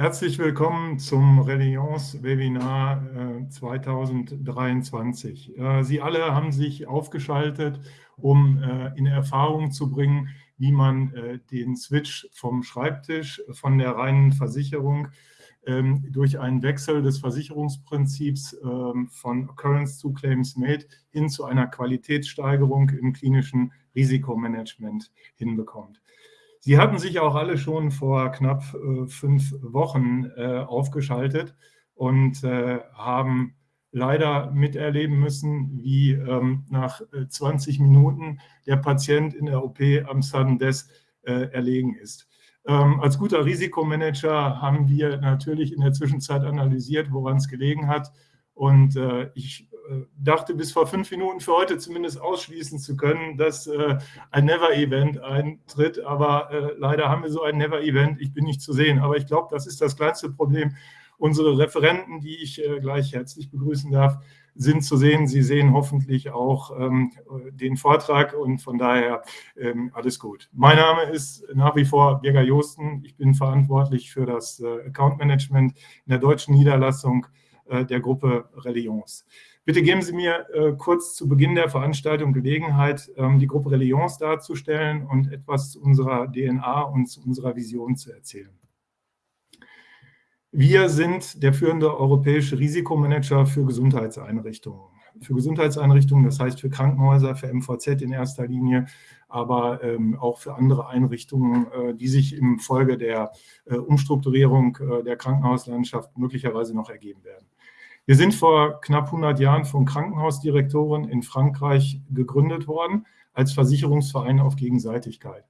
Herzlich willkommen zum Religions-Webinar 2023. Äh, äh, Sie alle haben sich aufgeschaltet, um äh, in Erfahrung zu bringen, wie man den Switch vom Schreibtisch, von der reinen Versicherung ähm, durch einen Wechsel des Versicherungsprinzips ähm, von Occurrence zu Claims Made hin zu einer Qualitätssteigerung im klinischen Risikomanagement hinbekommt. Sie hatten sich auch alle schon vor knapp äh, fünf Wochen äh, aufgeschaltet und äh, haben leider miterleben müssen, wie ähm, nach 20 Minuten der Patient in der OP am Sudden Death erlegen ist. Ähm, als guter Risikomanager haben wir natürlich in der Zwischenzeit analysiert, woran es gelegen hat. Und ich dachte bis vor fünf Minuten für heute zumindest ausschließen zu können, dass äh, ein Never-Event eintritt. Aber äh, leider haben wir so ein Never-Event. Ich bin nicht zu sehen. Aber ich glaube, das ist das kleinste Problem. Unsere Referenten, die ich äh, gleich herzlich begrüßen darf, sind zu sehen. Sie sehen hoffentlich auch ähm, den Vortrag und von daher ähm, alles gut. Mein Name ist nach wie vor Birger Josten. Ich bin verantwortlich für das äh, Account Management in der deutschen Niederlassung äh, der Gruppe Religions. Bitte geben Sie mir äh, kurz zu Beginn der Veranstaltung Gelegenheit, ähm, die Gruppe Religions darzustellen und etwas zu unserer DNA und zu unserer Vision zu erzählen. Wir sind der führende europäische Risikomanager für Gesundheitseinrichtungen. Für Gesundheitseinrichtungen, das heißt für Krankenhäuser, für MVZ in erster Linie, aber ähm, auch für andere Einrichtungen, äh, die sich im Folge der äh, Umstrukturierung äh, der Krankenhauslandschaft möglicherweise noch ergeben werden. Wir sind vor knapp 100 Jahren von Krankenhausdirektoren in Frankreich gegründet worden als Versicherungsverein auf Gegenseitigkeit.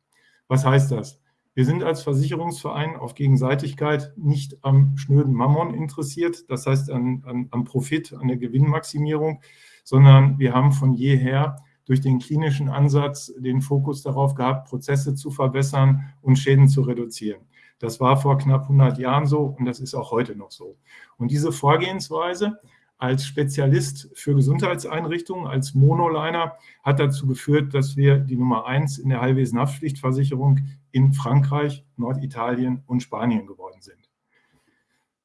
Was heißt das? Wir sind als Versicherungsverein auf Gegenseitigkeit nicht am schnöden Mammon interessiert, das heißt an, an, am Profit, an der Gewinnmaximierung, sondern wir haben von jeher durch den klinischen Ansatz den Fokus darauf gehabt, Prozesse zu verbessern und Schäden zu reduzieren. Das war vor knapp 100 Jahren so und das ist auch heute noch so. Und diese Vorgehensweise als Spezialist für Gesundheitseinrichtungen, als Monoliner, hat dazu geführt, dass wir die Nummer eins in der Heilwesen-Haftpflichtversicherung in Frankreich, Norditalien und Spanien geworden sind.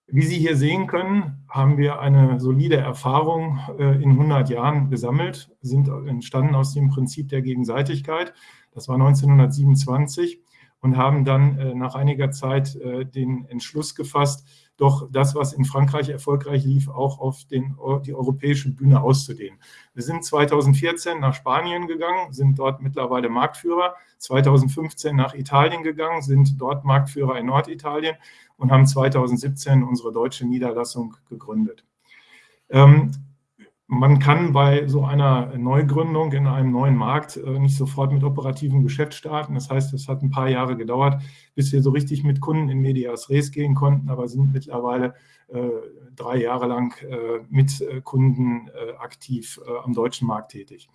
Wie Sie hier sehen können, haben wir eine solide Erfahrung äh, in 100 Jahren gesammelt, sind entstanden aus dem Prinzip der Gegenseitigkeit. Das war 1927 und haben dann äh, nach einiger Zeit äh, den Entschluss gefasst, doch das, was in Frankreich erfolgreich lief, auch auf den, die europäische Bühne auszudehnen. Wir sind 2014 nach Spanien gegangen, sind dort mittlerweile Marktführer, 2015 nach Italien gegangen, sind dort Marktführer in Norditalien und haben 2017 unsere deutsche Niederlassung gegründet. Ähm, man kann bei so einer Neugründung in einem neuen Markt äh, nicht sofort mit operativem Geschäft starten. Das heißt, es hat ein paar Jahre gedauert, bis wir so richtig mit Kunden in Medias Res gehen konnten, aber sind mittlerweile äh, drei Jahre lang äh, mit Kunden aktiv am deutschen Markt tätig.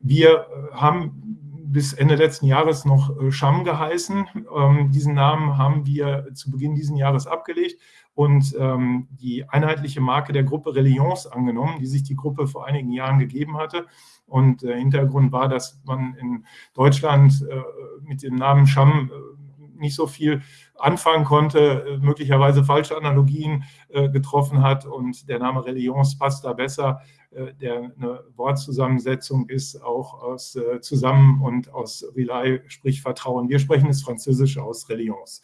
Wir haben bis Ende letzten Jahres noch Scham geheißen. Ähm, diesen Namen haben wir zu Beginn dieses Jahres abgelegt und ähm, die einheitliche Marke der Gruppe Religions angenommen, die sich die Gruppe vor einigen Jahren gegeben hatte. Und der Hintergrund war, dass man in Deutschland äh, mit dem Namen Scham äh, nicht so viel anfangen konnte, äh, möglicherweise falsche Analogien äh, getroffen hat und der Name Religions passt da besser, äh, der eine Wortzusammensetzung ist, auch aus äh, Zusammen und aus Relay, sprich Vertrauen. Wir sprechen das Französische aus Religions.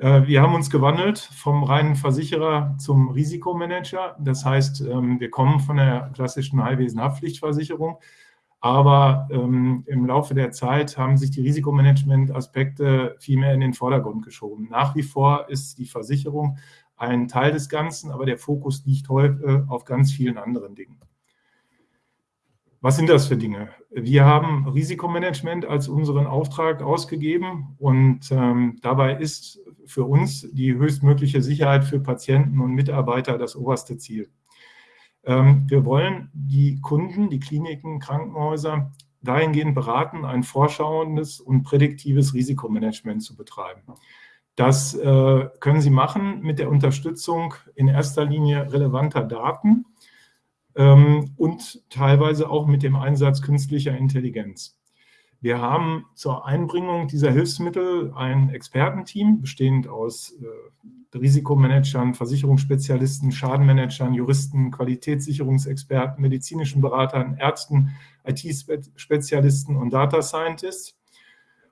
Äh, wir haben uns gewandelt vom reinen Versicherer zum Risikomanager. Das heißt, ähm, wir kommen von der klassischen Heilwesen-Haftpflichtversicherung, aber ähm, im Laufe der Zeit haben sich die Risikomanagement-Aspekte viel mehr in den Vordergrund geschoben. Nach wie vor ist die Versicherung ein Teil des Ganzen, aber der Fokus liegt heute auf ganz vielen anderen Dingen. Was sind das für Dinge? Wir haben Risikomanagement als unseren Auftrag ausgegeben und ähm, dabei ist für uns die höchstmögliche Sicherheit für Patienten und Mitarbeiter das oberste Ziel. Ähm, wir wollen die Kunden, die Kliniken, Krankenhäuser dahingehend beraten, ein vorschauendes und prädiktives Risikomanagement zu betreiben. Das äh, können Sie machen mit der Unterstützung in erster Linie relevanter Daten, ähm, und teilweise auch mit dem Einsatz künstlicher Intelligenz. Wir haben zur Einbringung dieser Hilfsmittel ein Expertenteam, bestehend aus äh, Risikomanagern, Versicherungsspezialisten, Schadenmanagern, Juristen, Qualitätssicherungsexperten, medizinischen Beratern, Ärzten, IT-Spezialisten und Data Scientists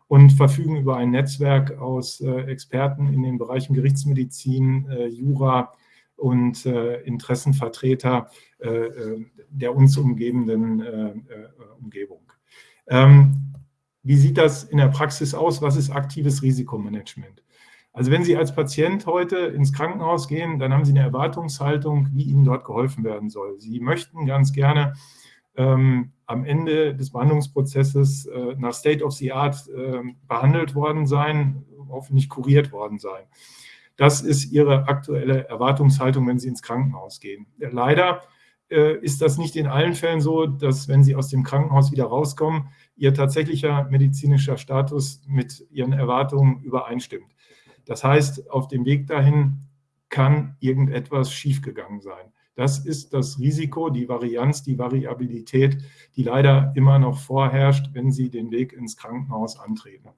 und verfügen über ein Netzwerk aus äh, Experten in den Bereichen Gerichtsmedizin, äh, Jura und äh, Interessenvertreter äh, äh, der uns umgebenden Umgebung. Ähm, wie sieht das in der Praxis aus? Was ist aktives Risikomanagement? Also wenn Sie als Patient heute ins Krankenhaus gehen, dann haben Sie eine Erwartungshaltung, wie Ihnen dort geholfen werden soll. Sie möchten ganz gerne ähm, am Ende des Behandlungsprozesses äh, nach State of the Art äh, behandelt worden sein, hoffentlich kuriert worden sein. Das ist Ihre aktuelle Erwartungshaltung, wenn Sie ins Krankenhaus gehen. Leider äh, ist das nicht in allen Fällen so, dass wenn Sie aus dem Krankenhaus wieder rauskommen, Ihr tatsächlicher medizinischer Status mit Ihren Erwartungen übereinstimmt. Das heißt, auf dem Weg dahin kann irgendetwas schiefgegangen sein. Das ist das Risiko, die Varianz, die Variabilität, die leider immer noch vorherrscht, wenn Sie den Weg ins Krankenhaus antreten.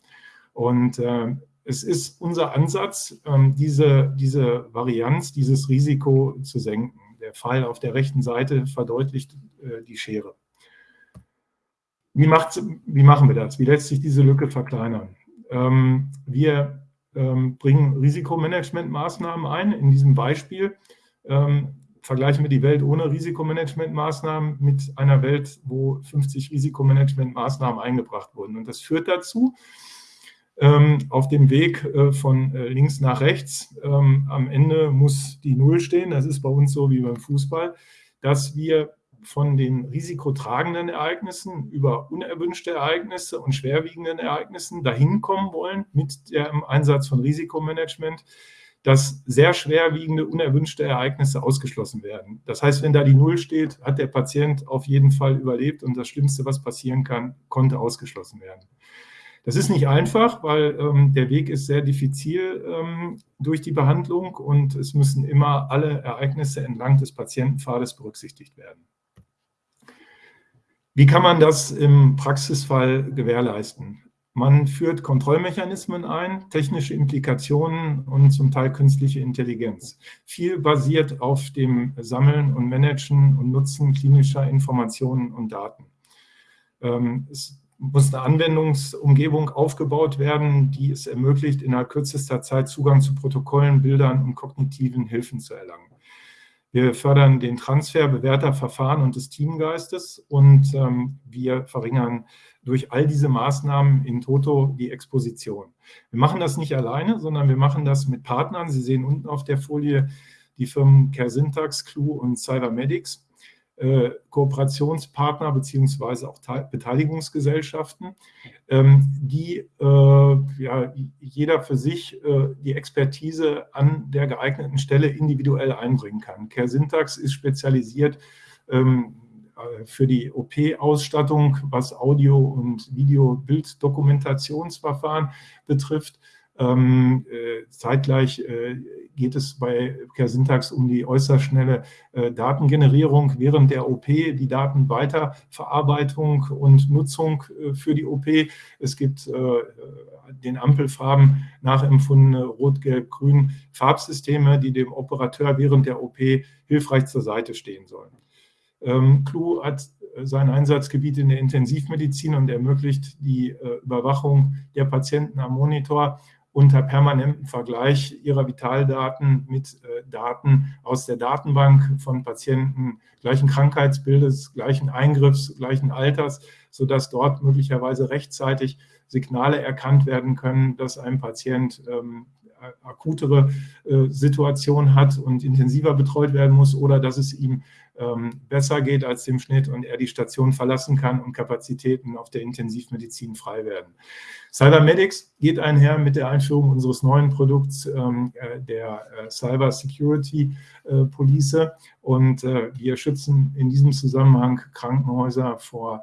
Und äh, es ist unser Ansatz, äh, diese, diese Varianz, dieses Risiko zu senken. Der Pfeil auf der rechten Seite verdeutlicht äh, die Schere. Wie, wie, machen wir das? Wie lässt sich diese Lücke verkleinern? Ähm, wir ähm, bringen Risikomanagementmaßnahmen ein. In diesem Beispiel ähm, vergleichen wir die Welt ohne Risikomanagementmaßnahmen mit einer Welt, wo 50 Risikomanagementmaßnahmen eingebracht wurden. Und das führt dazu, ähm, auf dem Weg äh, von äh, links nach rechts, ähm, am Ende muss die Null stehen, das ist bei uns so wie beim Fußball, dass wir von den risikotragenden Ereignissen über unerwünschte Ereignisse und schwerwiegenden Ereignissen dahin kommen wollen mit dem Einsatz von Risikomanagement, dass sehr schwerwiegende, unerwünschte Ereignisse ausgeschlossen werden. Das heißt, wenn da die Null steht, hat der Patient auf jeden Fall überlebt und das Schlimmste, was passieren kann, konnte ausgeschlossen werden. Das ist nicht einfach, weil ähm, der Weg ist sehr diffizil ähm, durch die Behandlung und es müssen immer alle Ereignisse entlang des Patientenpfades berücksichtigt werden. Wie kann man das im Praxisfall gewährleisten? Man führt Kontrollmechanismen ein, technische Implikationen und zum Teil künstliche Intelligenz. Viel basiert auf dem Sammeln und Managen und Nutzen klinischer Informationen und Daten. Ähm, es muss eine Anwendungsumgebung aufgebaut werden, die es ermöglicht, innerhalb kürzester Zeit Zugang zu Protokollen, Bildern und kognitiven Hilfen zu erlangen. Wir fördern den Transfer bewährter Verfahren und des Teamgeistes und ähm, wir verringern durch all diese Maßnahmen in Toto die Exposition. Wir machen das nicht alleine, sondern wir machen das mit Partnern. Sie sehen unten auf der Folie die Firmen CareSyntax, Clue und Cybermedics. Äh, Kooperationspartner beziehungsweise auch Beteiligungsgesellschaften, ähm, die äh, ja, jeder für sich äh, die Expertise an der geeigneten Stelle individuell einbringen kann. Care Syntax ist spezialisiert ähm, für die OP-Ausstattung, was Audio- und Video-Bilddokumentationsverfahren betrifft. Ähm, äh, zeitgleich äh, geht es bei CareSyntax um die äußerst schnelle äh, Datengenerierung während der OP, die Datenweiterverarbeitung und Nutzung äh, für die OP. Es gibt äh, den Ampelfarben nachempfundene Rot, Gelb, Grün Farbsysteme, die dem Operateur während der OP hilfreich zur Seite stehen sollen. Ähm, Clou hat sein Einsatzgebiet in der Intensivmedizin und ermöglicht die äh, Überwachung der Patienten am Monitor unter permanentem Vergleich ihrer Vitaldaten mit äh, Daten aus der Datenbank von Patienten gleichen Krankheitsbildes, gleichen Eingriffs, gleichen Alters, sodass dort möglicherweise rechtzeitig Signale erkannt werden können, dass ein Patient ähm, akutere äh, Situation hat und intensiver betreut werden muss oder dass es ihm ähm, besser geht als dem Schnitt und er die Station verlassen kann und Kapazitäten auf der Intensivmedizin frei werden. Cybermedics geht einher mit der Einführung unseres neuen Produkts, ähm, äh, der äh, Cyber Security Police und wir schützen in diesem Zusammenhang Krankenhäuser vor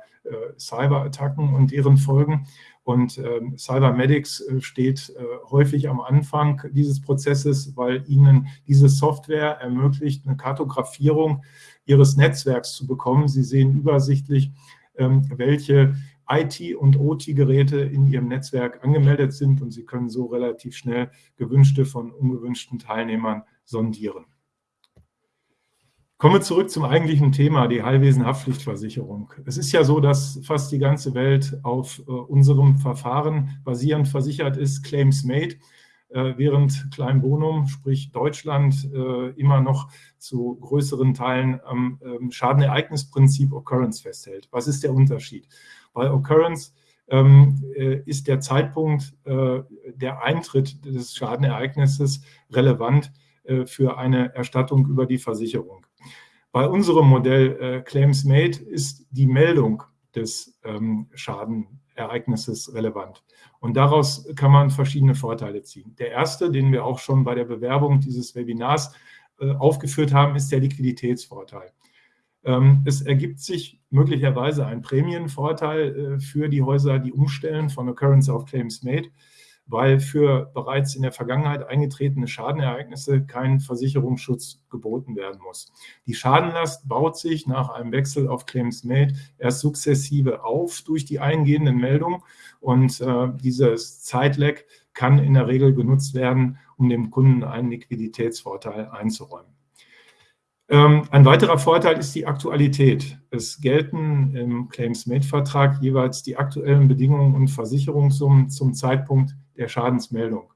Cyberattacken und deren Folgen. Und ähm, Cybermedics äh, steht äh, häufig am Anfang dieses Prozesses, weil ihnen diese Software ermöglicht, eine Kartografierung ihres Netzwerks zu bekommen. Sie sehen übersichtlich, ähm, welche IT- und OT-Geräte in Ihrem Netzwerk angemeldet sind und Sie können so relativ schnell gewünschte von ungewünschten Teilnehmern sondieren. Kommen wir zurück zum eigentlichen Thema, die Heilwesen-Haftpflichtversicherung. Es ist ja so, dass fast die ganze Welt auf äh, unserem Verfahren basierend versichert ist, Claims Made, äh, während Klein Bonum, sprich Deutschland, äh, immer noch zu größeren Teilen am ähm, Schadenereignisprinzip Occurrence festhält. Was ist der Unterschied? Bei Occurrence ähm, äh, ist der Zeitpunkt äh, der Eintritt des Schadenereignisses relevant äh, für eine Erstattung über die Versicherung. Bei unserem Modell äh, Claims Made ist die Meldung des ähm, Schadenereignisses relevant. Und daraus kann man verschiedene Vorteile ziehen. Der erste, den wir auch schon bei der Bewerbung dieses Webinars äh, aufgeführt haben, ist der Liquiditätsvorteil. Ähm, es ergibt sich möglicherweise ein Prämienvorteil äh, für die Häuser, die umstellen von Occurrence auf Claims Made weil für bereits in der Vergangenheit eingetretene Schadenereignisse kein Versicherungsschutz geboten werden muss. Die Schadenlast baut sich nach einem Wechsel auf Claims Made erst sukzessive auf durch die eingehenden Meldungen und äh, dieses Zeitlag kann in der Regel genutzt werden, um dem Kunden einen Liquiditätsvorteil einzuräumen. Ähm, ein weiterer Vorteil ist die Aktualität. Es gelten im Claims-Made-Vertrag jeweils die aktuellen Bedingungen und Versicherungssummen zum Zeitpunkt der Schadensmeldung.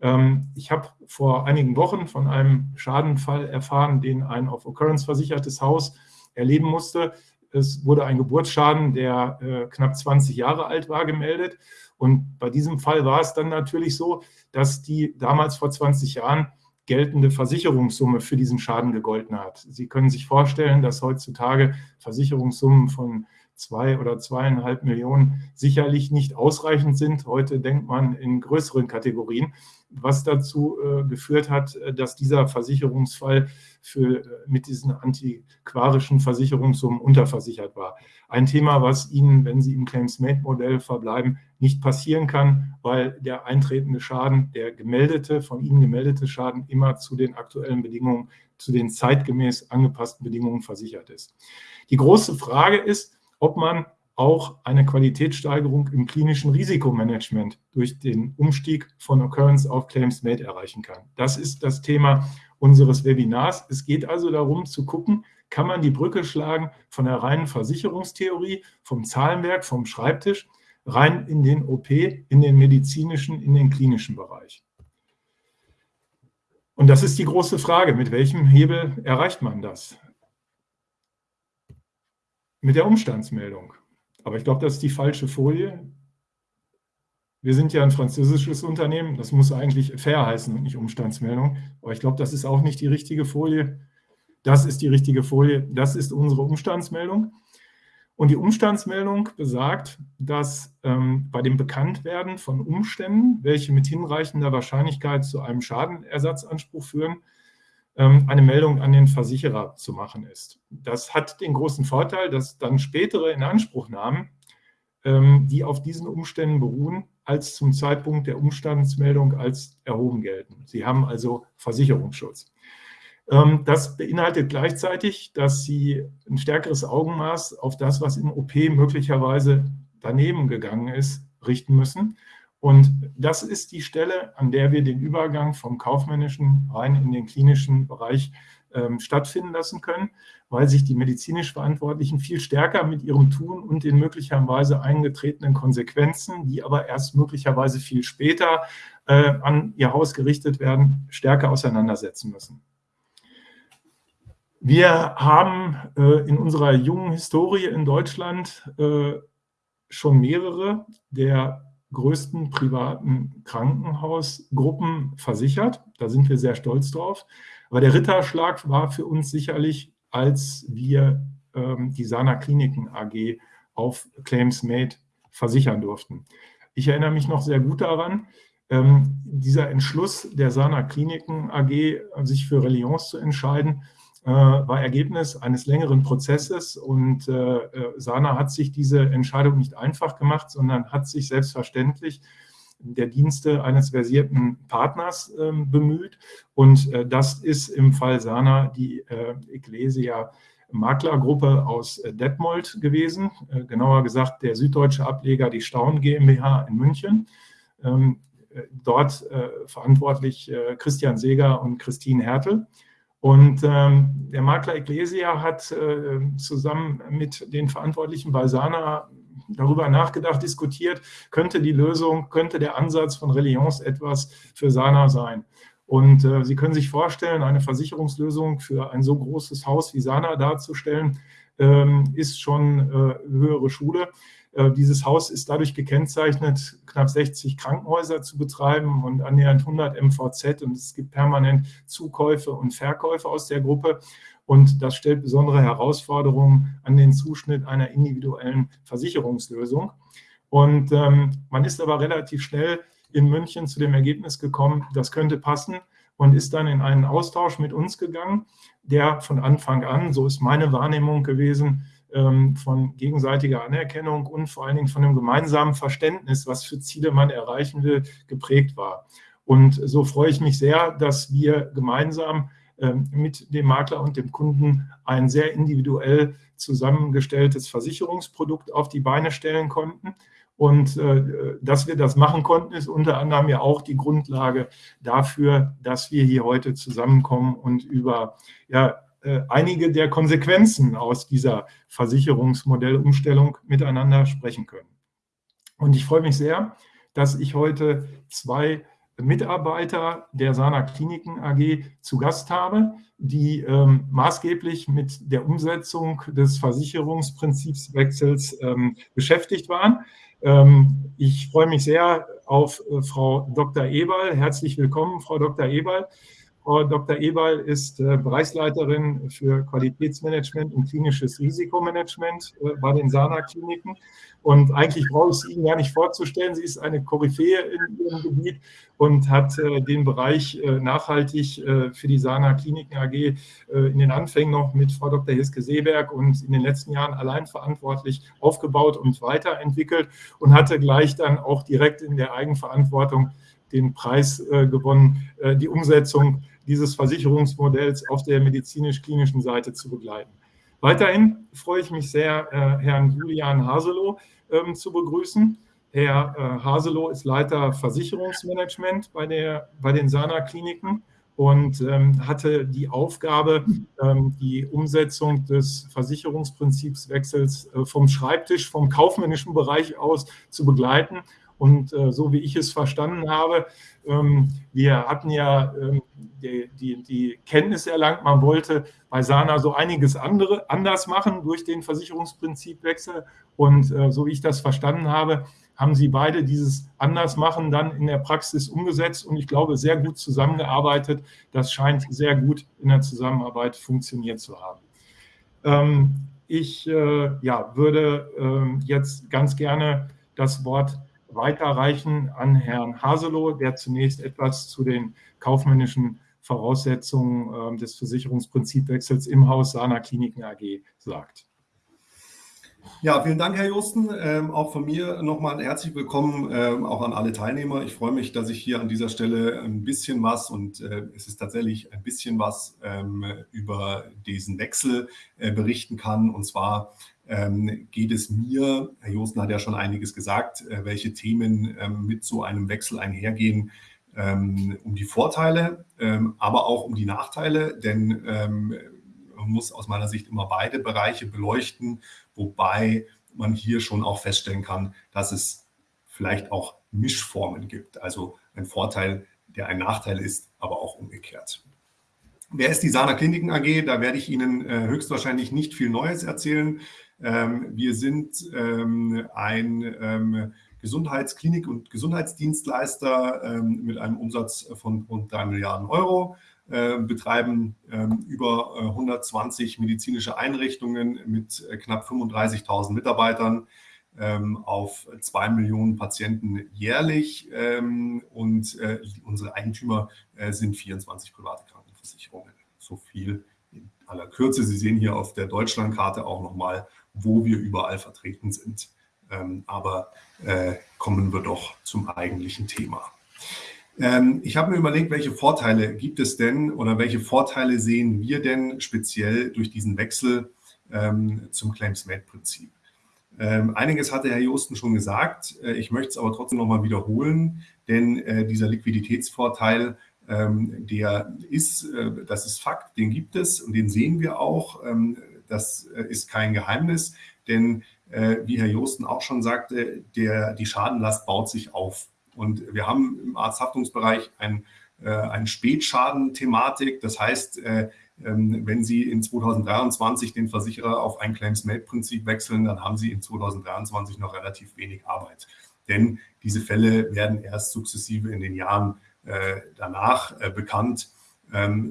Ähm, ich habe vor einigen Wochen von einem Schadenfall erfahren, den ein auf Occurrence versichertes Haus erleben musste. Es wurde ein Geburtsschaden, der äh, knapp 20 Jahre alt war, gemeldet. Und bei diesem Fall war es dann natürlich so, dass die damals vor 20 Jahren geltende Versicherungssumme für diesen Schaden gegolten hat. Sie können sich vorstellen, dass heutzutage Versicherungssummen von zwei oder zweieinhalb Millionen sicherlich nicht ausreichend sind. Heute denkt man in größeren Kategorien, was dazu äh, geführt hat, äh, dass dieser Versicherungsfall für, äh, mit diesen antiquarischen Versicherungssummen unterversichert war. Ein Thema, was Ihnen, wenn Sie im Claims-Made-Modell verbleiben, nicht passieren kann, weil der eintretende Schaden, der gemeldete, von Ihnen gemeldete Schaden immer zu den aktuellen Bedingungen, zu den zeitgemäß angepassten Bedingungen versichert ist. Die große Frage ist, ob man auch eine Qualitätssteigerung im klinischen Risikomanagement durch den Umstieg von Occurrence auf Claims Made erreichen kann. Das ist das Thema unseres Webinars. Es geht also darum zu gucken, kann man die Brücke schlagen von der reinen Versicherungstheorie, vom Zahlenwerk, vom Schreibtisch, rein in den OP, in den medizinischen, in den klinischen Bereich. Und das ist die große Frage, mit welchem Hebel erreicht man das? Mit der Umstandsmeldung. Aber ich glaube, das ist die falsche Folie. Wir sind ja ein französisches Unternehmen, das muss eigentlich fair heißen und nicht Umstandsmeldung. Aber ich glaube, das ist auch nicht die richtige Folie. Das ist die richtige Folie, das ist unsere Umstandsmeldung. Und die Umstandsmeldung besagt, dass ähm, bei dem Bekanntwerden von Umständen, welche mit hinreichender Wahrscheinlichkeit zu einem Schadenersatzanspruch führen, eine Meldung an den Versicherer zu machen ist. Das hat den großen Vorteil, dass dann spätere Inanspruchnahmen, ähm, die auf diesen Umständen beruhen, als zum Zeitpunkt der Umstandsmeldung als erhoben gelten. Sie haben also Versicherungsschutz. Ähm, das beinhaltet gleichzeitig, dass Sie ein stärkeres Augenmaß auf das, was im OP möglicherweise daneben gegangen ist, richten müssen und das ist die Stelle, an der wir den Übergang vom kaufmännischen rein in den klinischen Bereich ähm, stattfinden lassen können, weil sich die medizinisch Verantwortlichen viel stärker mit ihrem Tun und den möglicherweise eingetretenen Konsequenzen, die aber erst möglicherweise viel später äh, an ihr Haus gerichtet werden, stärker auseinandersetzen müssen. Wir haben äh, in unserer jungen Historie in Deutschland äh, schon mehrere der größten privaten Krankenhausgruppen versichert. Da sind wir sehr stolz drauf. Aber der Ritterschlag war für uns sicherlich, als wir ähm, die Sana Kliniken AG auf Claims Made versichern durften. Ich erinnere mich noch sehr gut daran, ähm, dieser Entschluss der Sana Kliniken AG, sich für Reliance zu entscheiden, war Ergebnis eines längeren Prozesses und äh, äh, Sana hat sich diese Entscheidung nicht einfach gemacht, sondern hat sich selbstverständlich der Dienste eines versierten Partners ähm, bemüht. Und das ist im Fall Sana die Ecclesia Maklergruppe aus Detmold gewesen, genauer gesagt der süddeutsche Ableger, die Staun GmbH in München. Ähm, dort verantwortlich Christian Seger und Christine Hertel. Und ähm, der Makler Ecclesia hat äh, zusammen mit den Verantwortlichen bei Sana darüber nachgedacht, diskutiert, könnte die Lösung, könnte der Ansatz von Reliance etwas für Sana sein. Und äh, Sie können sich vorstellen, eine Versicherungslösung für ein so großes Haus wie Sana darzustellen, ähm, ist schon äh, höhere Schule. Äh, dieses Haus ist dadurch gekennzeichnet, knapp 60 Krankenhäuser zu betreiben und annähernd 100 MVZ und es gibt permanent Zukäufe und Verkäufe aus der Gruppe. Und das stellt besondere Herausforderungen an den Zuschnitt einer individuellen Versicherungslösung. Und ähm, man ist aber relativ schnell in München zu dem Ergebnis gekommen, das könnte passen und ist dann in einen Austausch mit uns gegangen, der von Anfang an, so ist meine Wahrnehmung gewesen, von gegenseitiger Anerkennung und vor allen Dingen von einem gemeinsamen Verständnis, was für Ziele man erreichen will, geprägt war. Und so freue ich mich sehr, dass wir gemeinsam ähm, mit dem Makler und dem Kunden ein sehr individuell zusammengestelltes Versicherungsprodukt auf die Beine stellen konnten. Und äh, dass wir das machen konnten, ist unter anderem ja auch die Grundlage dafür, dass wir hier heute zusammenkommen und über ja, einige der Konsequenzen aus dieser Versicherungsmodellumstellung miteinander sprechen können. Und ich freue mich sehr, dass ich heute zwei Mitarbeiter der Sana Kliniken AG zu Gast habe, die ähm, maßgeblich mit der Umsetzung des Versicherungsprinzipswechsels ähm, beschäftigt waren. Ähm, ich freue mich sehr auf äh, Frau Dr. Eberl. Herzlich willkommen, Frau Dr. Eberl. Frau Dr. Eberl ist äh, Bereichsleiterin für Qualitätsmanagement und klinisches Risikomanagement äh, bei den Sana-Kliniken. Und eigentlich brauche ich sie Ihnen gar nicht vorzustellen. Sie ist eine Koryphäe in ihrem Gebiet und hat äh, den Bereich nachhaltig für die Sana Kliniken AG in den Anfängen noch mit Frau Dr. Hiske Seeberg und in den letzten Jahren allein verantwortlich aufgebaut und weiterentwickelt und hatte gleich dann auch direkt in der Eigenverantwortung den Preis gewonnen, die Umsetzung dieses Versicherungsmodells auf der medizinisch-klinischen Seite zu begleiten. Weiterhin freue ich mich sehr, äh, Herrn Julian Haselow ähm, zu begrüßen. Herr äh, Haselow ist Leiter Versicherungsmanagement bei, der, bei den Sana-Kliniken und ähm, hatte die Aufgabe, ähm, die Umsetzung des Versicherungsprinzipswechsels äh, vom Schreibtisch, vom kaufmännischen Bereich aus zu begleiten. Und äh, so wie ich es verstanden habe, ähm, wir hatten ja ähm, die, die, die, Kenntnis erlangt, man wollte bei Sana so einiges andere anders machen durch den Versicherungsprinzipwechsel. Und äh, so wie ich das verstanden habe, haben Sie beide dieses Andersmachen dann in der Praxis umgesetzt und ich glaube sehr gut zusammengearbeitet. Das scheint sehr gut in der Zusammenarbeit funktioniert zu haben. Ähm, ich äh, ja, würde äh, jetzt ganz gerne das Wort weiterreichen an Herrn Haselow, der zunächst etwas zu den kaufmännischen Voraussetzungen äh, des Versicherungsprinzipwechsels im Haus Sana Kliniken AG sagt. Ja, vielen Dank, Herr Josten. Ähm, auch von mir nochmal herzlich willkommen ähm, auch an alle Teilnehmer. Ich freue mich, dass ich hier an dieser Stelle ein bisschen was und äh, es ist tatsächlich ein bisschen was ähm, über diesen Wechsel äh, berichten kann. Und zwar ähm, geht es mir, Herr Josten hat ja schon einiges gesagt, äh, welche Themen ähm, mit so einem Wechsel einhergehen, ähm, um die Vorteile, ähm, aber auch um die Nachteile, denn ähm, man muss aus meiner Sicht immer beide Bereiche beleuchten, wobei man hier schon auch feststellen kann, dass es vielleicht auch Mischformen gibt, also ein Vorteil, der ein Nachteil ist, aber auch umgekehrt. Wer ist die Sana Kliniken AG? Da werde ich Ihnen äh, höchstwahrscheinlich nicht viel Neues erzählen. Ähm, wir sind ähm, ein ähm, Gesundheitsklinik- und Gesundheitsdienstleister mit einem Umsatz von rund 3 Milliarden Euro, betreiben über 120 medizinische Einrichtungen mit äh, knapp 35.000 Mitarbeitern auf 2 Millionen Patienten jährlich und äh, unsere Eigentümer äh, sind 24 private Krankenversicherungen. So viel in aller Kürze. Sie sehen hier auf der Deutschlandkarte auch nochmal wo wir überall vertreten sind. Ähm, aber äh, kommen wir doch zum eigentlichen Thema. Ähm, ich habe mir überlegt, welche Vorteile gibt es denn oder welche Vorteile sehen wir denn speziell durch diesen Wechsel ähm, zum Claims-Made-Prinzip. Ähm, einiges hatte Herr Josten schon gesagt. Äh, ich möchte es aber trotzdem nochmal wiederholen, denn äh, dieser Liquiditätsvorteil, ähm, der ist, äh, das ist Fakt, den gibt es und den sehen wir auch. Das äh, ist kein Geheimnis, denn äh, wie Herr Josten auch schon sagte, der, die Schadenlast baut sich auf. Und wir haben im Arzthaftungsbereich ein, äh, eine Spätschaden-Thematik. Das heißt, äh, ähm, wenn Sie in 2023 den Versicherer auf ein Claims-Made-Prinzip wechseln, dann haben Sie in 2023 noch relativ wenig Arbeit. Denn diese Fälle werden erst sukzessive in den Jahren danach bekannt,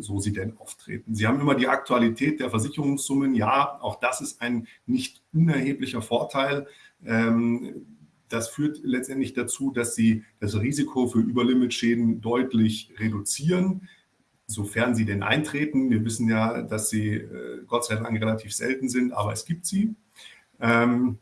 so sie denn auftreten. Sie haben immer die Aktualität der Versicherungssummen. Ja, auch das ist ein nicht unerheblicher Vorteil. Ähm, das führt letztendlich dazu, dass Sie das Risiko für Überlimitschäden deutlich reduzieren sofern sie denn eintreten. Wir wissen ja, dass sie äh, Gott sei Dank relativ selten sind, aber es gibt sie. Ähm,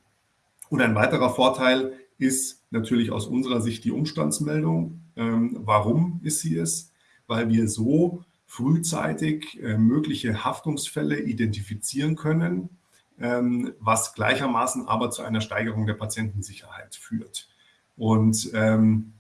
und ein weiterer Vorteil ist natürlich aus unserer Sicht die Umstandsmeldung. Ähm, warum ist sie es? Weil wir so frühzeitig äh, mögliche Haftungsfälle identifizieren können, ähm, was gleichermaßen aber zu einer Steigerung der Patientensicherheit führt. Und ähm,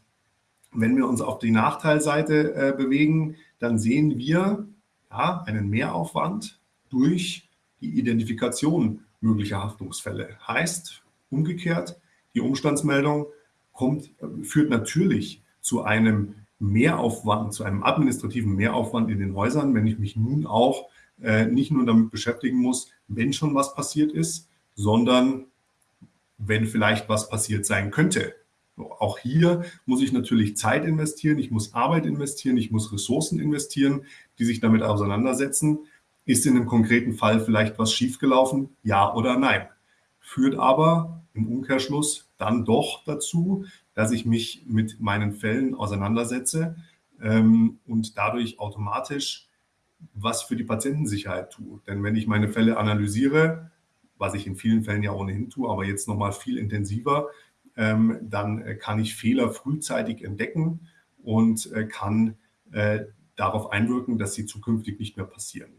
wenn wir uns auf die Nachteilseite äh, bewegen, dann sehen wir ja, einen Mehraufwand durch die Identifikation möglicher Haftungsfälle. Heißt umgekehrt, die Umstandsmeldung kommt, führt natürlich zu einem Mehraufwand, zu einem administrativen Mehraufwand in den Häusern, wenn ich mich nun auch äh, nicht nur damit beschäftigen muss, wenn schon was passiert ist, sondern wenn vielleicht was passiert sein könnte. Auch hier muss ich natürlich Zeit investieren, ich muss Arbeit investieren, ich muss Ressourcen investieren, die sich damit auseinandersetzen. Ist in einem konkreten Fall vielleicht was schiefgelaufen? Ja oder nein? Führt aber im Umkehrschluss dann doch dazu, dass ich mich mit meinen Fällen auseinandersetze ähm, und dadurch automatisch was für die Patientensicherheit tue. Denn wenn ich meine Fälle analysiere, was ich in vielen Fällen ja ohnehin tue, aber jetzt nochmal viel intensiver, ähm, dann äh, kann ich Fehler frühzeitig entdecken und äh, kann äh, darauf einwirken, dass sie zukünftig nicht mehr passieren.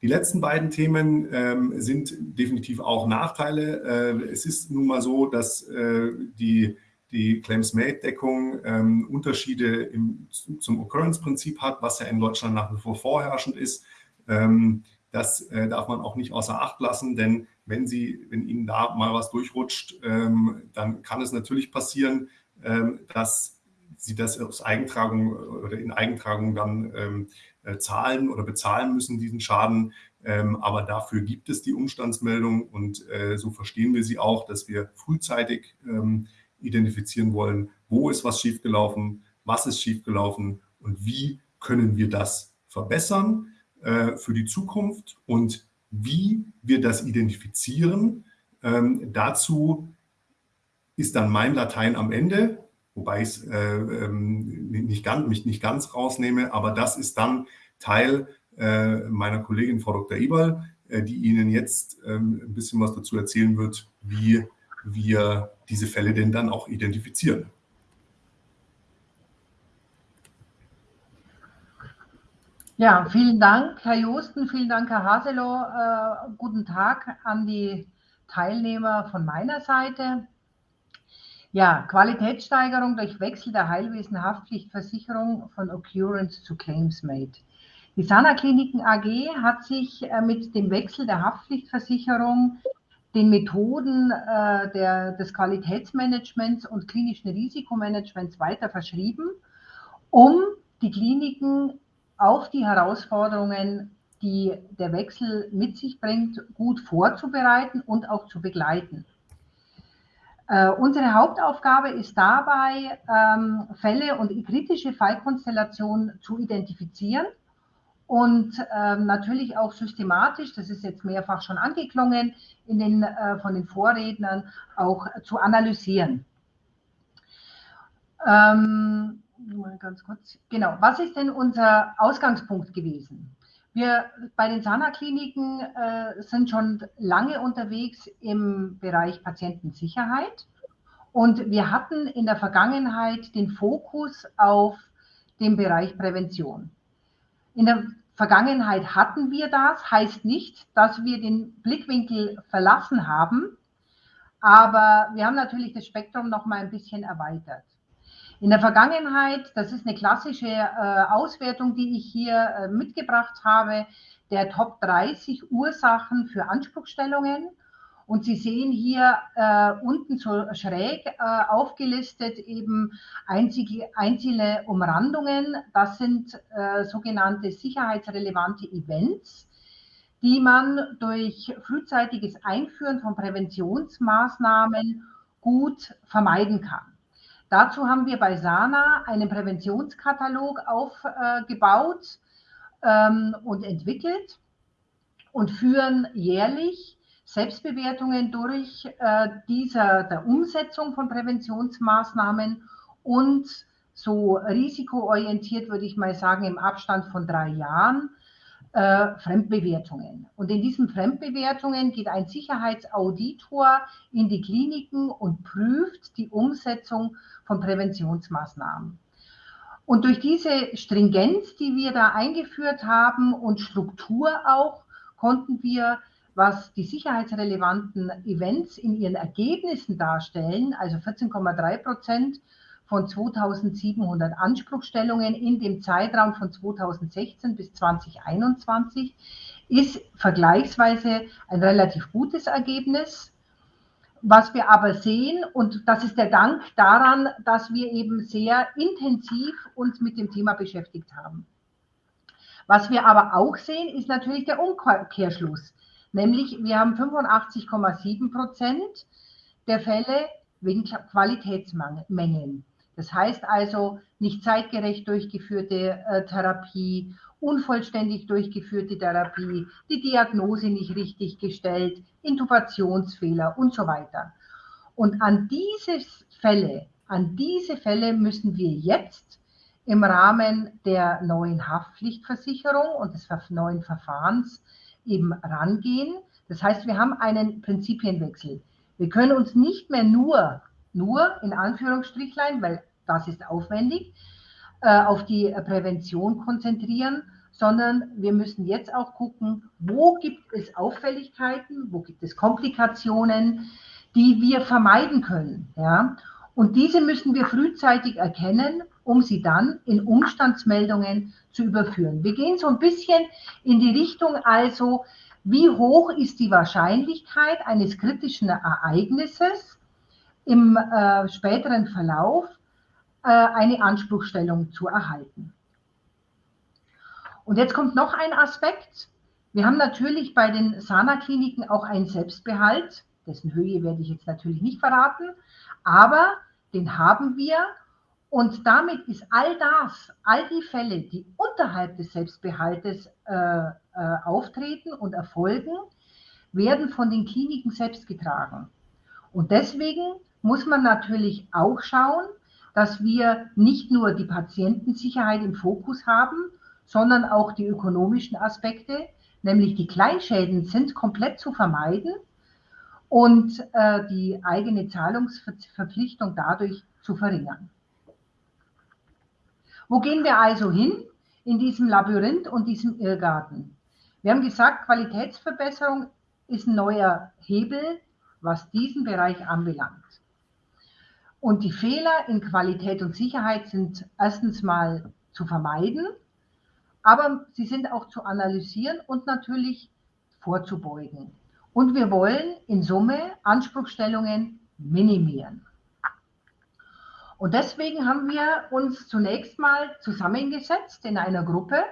Die letzten beiden Themen ähm, sind definitiv auch Nachteile. Äh, es ist nun mal so, dass äh, die, die Claims-Made-Deckung ähm, Unterschiede im, zum Occurrence-Prinzip hat, was ja in Deutschland nach wie vor vorherrschend ist. Ähm, das äh, darf man auch nicht außer Acht lassen, denn wenn, Sie, wenn Ihnen da mal was durchrutscht, ähm, dann kann es natürlich passieren, ähm, dass Sie das aus Eigentragung oder in Eigentragung dann ähm, äh, zahlen oder bezahlen müssen, diesen Schaden. Ähm, aber dafür gibt es die Umstandsmeldung und äh, so verstehen wir sie auch, dass wir frühzeitig ähm, identifizieren wollen, wo ist was schiefgelaufen, was ist schiefgelaufen und wie können wir das verbessern äh, für die Zukunft und wie wir das identifizieren. Ähm, dazu ist dann mein Latein am Ende, wobei ich äh, ähm, nicht ganz, mich nicht ganz rausnehme, aber das ist dann Teil äh, meiner Kollegin Frau Dr. Eberl, äh, die Ihnen jetzt ähm, ein bisschen was dazu erzählen wird, wie wir diese Fälle denn dann auch identifizieren. Ja, vielen Dank, Herr Josten, vielen Dank, Herr Haselow. Äh, guten Tag an die Teilnehmer von meiner Seite. Ja, Qualitätssteigerung durch Wechsel der Heilwesen-Haftpflichtversicherung von Occurrence zu Claims Made. Die Sana Kliniken AG hat sich äh, mit dem Wechsel der Haftpflichtversicherung den Methoden äh, der, des Qualitätsmanagements und klinischen Risikomanagements weiter verschrieben, um die Kliniken auf die Herausforderungen, die der Wechsel mit sich bringt, gut vorzubereiten und auch zu begleiten. Äh, unsere Hauptaufgabe ist dabei, ähm, Fälle und kritische Fallkonstellationen zu identifizieren und ähm, natürlich auch systematisch, das ist jetzt mehrfach schon angeklungen in den, äh, von den Vorrednern, auch zu analysieren. Ähm, mal ganz kurz. Genau, was ist denn unser Ausgangspunkt gewesen? Wir bei den Sana-Kliniken äh, sind schon lange unterwegs im Bereich Patientensicherheit und wir hatten in der Vergangenheit den Fokus auf den Bereich Prävention. In der Vergangenheit hatten wir das, heißt nicht, dass wir den Blickwinkel verlassen haben, aber wir haben natürlich das Spektrum noch mal ein bisschen erweitert. In der Vergangenheit, das ist eine klassische äh, Auswertung, die ich hier äh, mitgebracht habe, der Top 30 Ursachen für Anspruchstellungen. Und Sie sehen hier äh, unten so schräg äh, aufgelistet eben einzige, einzelne Umrandungen. Das sind äh, sogenannte sicherheitsrelevante Events, die man durch frühzeitiges Einführen von Präventionsmaßnahmen gut vermeiden kann. Dazu haben wir bei Sana einen Präventionskatalog aufgebaut ähm, und entwickelt und führen jährlich Selbstbewertungen durch äh, dieser, der Umsetzung von Präventionsmaßnahmen und so risikoorientiert, würde ich mal sagen, im Abstand von drei Jahren äh, Fremdbewertungen. Und in diesen Fremdbewertungen geht ein Sicherheitsauditor in die Kliniken und prüft die Umsetzung von Präventionsmaßnahmen. Und durch diese Stringenz, die wir da eingeführt haben und Struktur auch, konnten wir, was die sicherheitsrelevanten Events in ihren Ergebnissen darstellen, also 14,3 Prozent von 2700 Anspruchstellungen in dem Zeitraum von 2016 bis 2021, ist vergleichsweise ein relativ gutes Ergebnis. Was wir aber sehen, und das ist der Dank daran, dass wir eben sehr intensiv uns mit dem Thema beschäftigt haben. Was wir aber auch sehen, ist natürlich der Umkehrschluss. Nämlich, wir haben 85,7 Prozent der Fälle wegen Qualitätsmängeln. Das heißt also nicht zeitgerecht durchgeführte äh, Therapie, unvollständig durchgeführte Therapie, die Diagnose nicht richtig gestellt, Intubationsfehler und so weiter. Und an diese Fälle, an diese Fälle müssen wir jetzt im Rahmen der neuen Haftpflichtversicherung und des neuen Verfahrens eben rangehen. Das heißt, wir haben einen Prinzipienwechsel. Wir können uns nicht mehr nur, nur in Anführungsstrichlein, weil das ist aufwendig, äh, auf die Prävention konzentrieren, sondern wir müssen jetzt auch gucken, wo gibt es Auffälligkeiten, wo gibt es Komplikationen, die wir vermeiden können. Ja? Und diese müssen wir frühzeitig erkennen, um sie dann in Umstandsmeldungen zu überführen. Wir gehen so ein bisschen in die Richtung also, wie hoch ist die Wahrscheinlichkeit eines kritischen Ereignisses im äh, späteren Verlauf äh, eine Anspruchstellung zu erhalten. Und jetzt kommt noch ein Aspekt. Wir haben natürlich bei den Sana-Kliniken auch einen Selbstbehalt, dessen Höhe werde ich jetzt natürlich nicht verraten, aber den haben wir und damit ist all das, all die Fälle, die unterhalb des Selbstbehaltes äh, äh, auftreten und erfolgen, werden von den Kliniken selbst getragen. Und deswegen muss man natürlich auch schauen, dass wir nicht nur die Patientensicherheit im Fokus haben, sondern auch die ökonomischen Aspekte, nämlich die Kleinschäden sind komplett zu vermeiden und äh, die eigene Zahlungsverpflichtung dadurch zu verringern. Wo gehen wir also hin in diesem Labyrinth und diesem Irrgarten? Wir haben gesagt, Qualitätsverbesserung ist ein neuer Hebel, was diesen Bereich anbelangt. Und die Fehler in Qualität und Sicherheit sind erstens mal zu vermeiden aber sie sind auch zu analysieren und natürlich vorzubeugen. Und wir wollen in Summe Anspruchstellungen minimieren. Und deswegen haben wir uns zunächst mal zusammengesetzt in einer Gruppe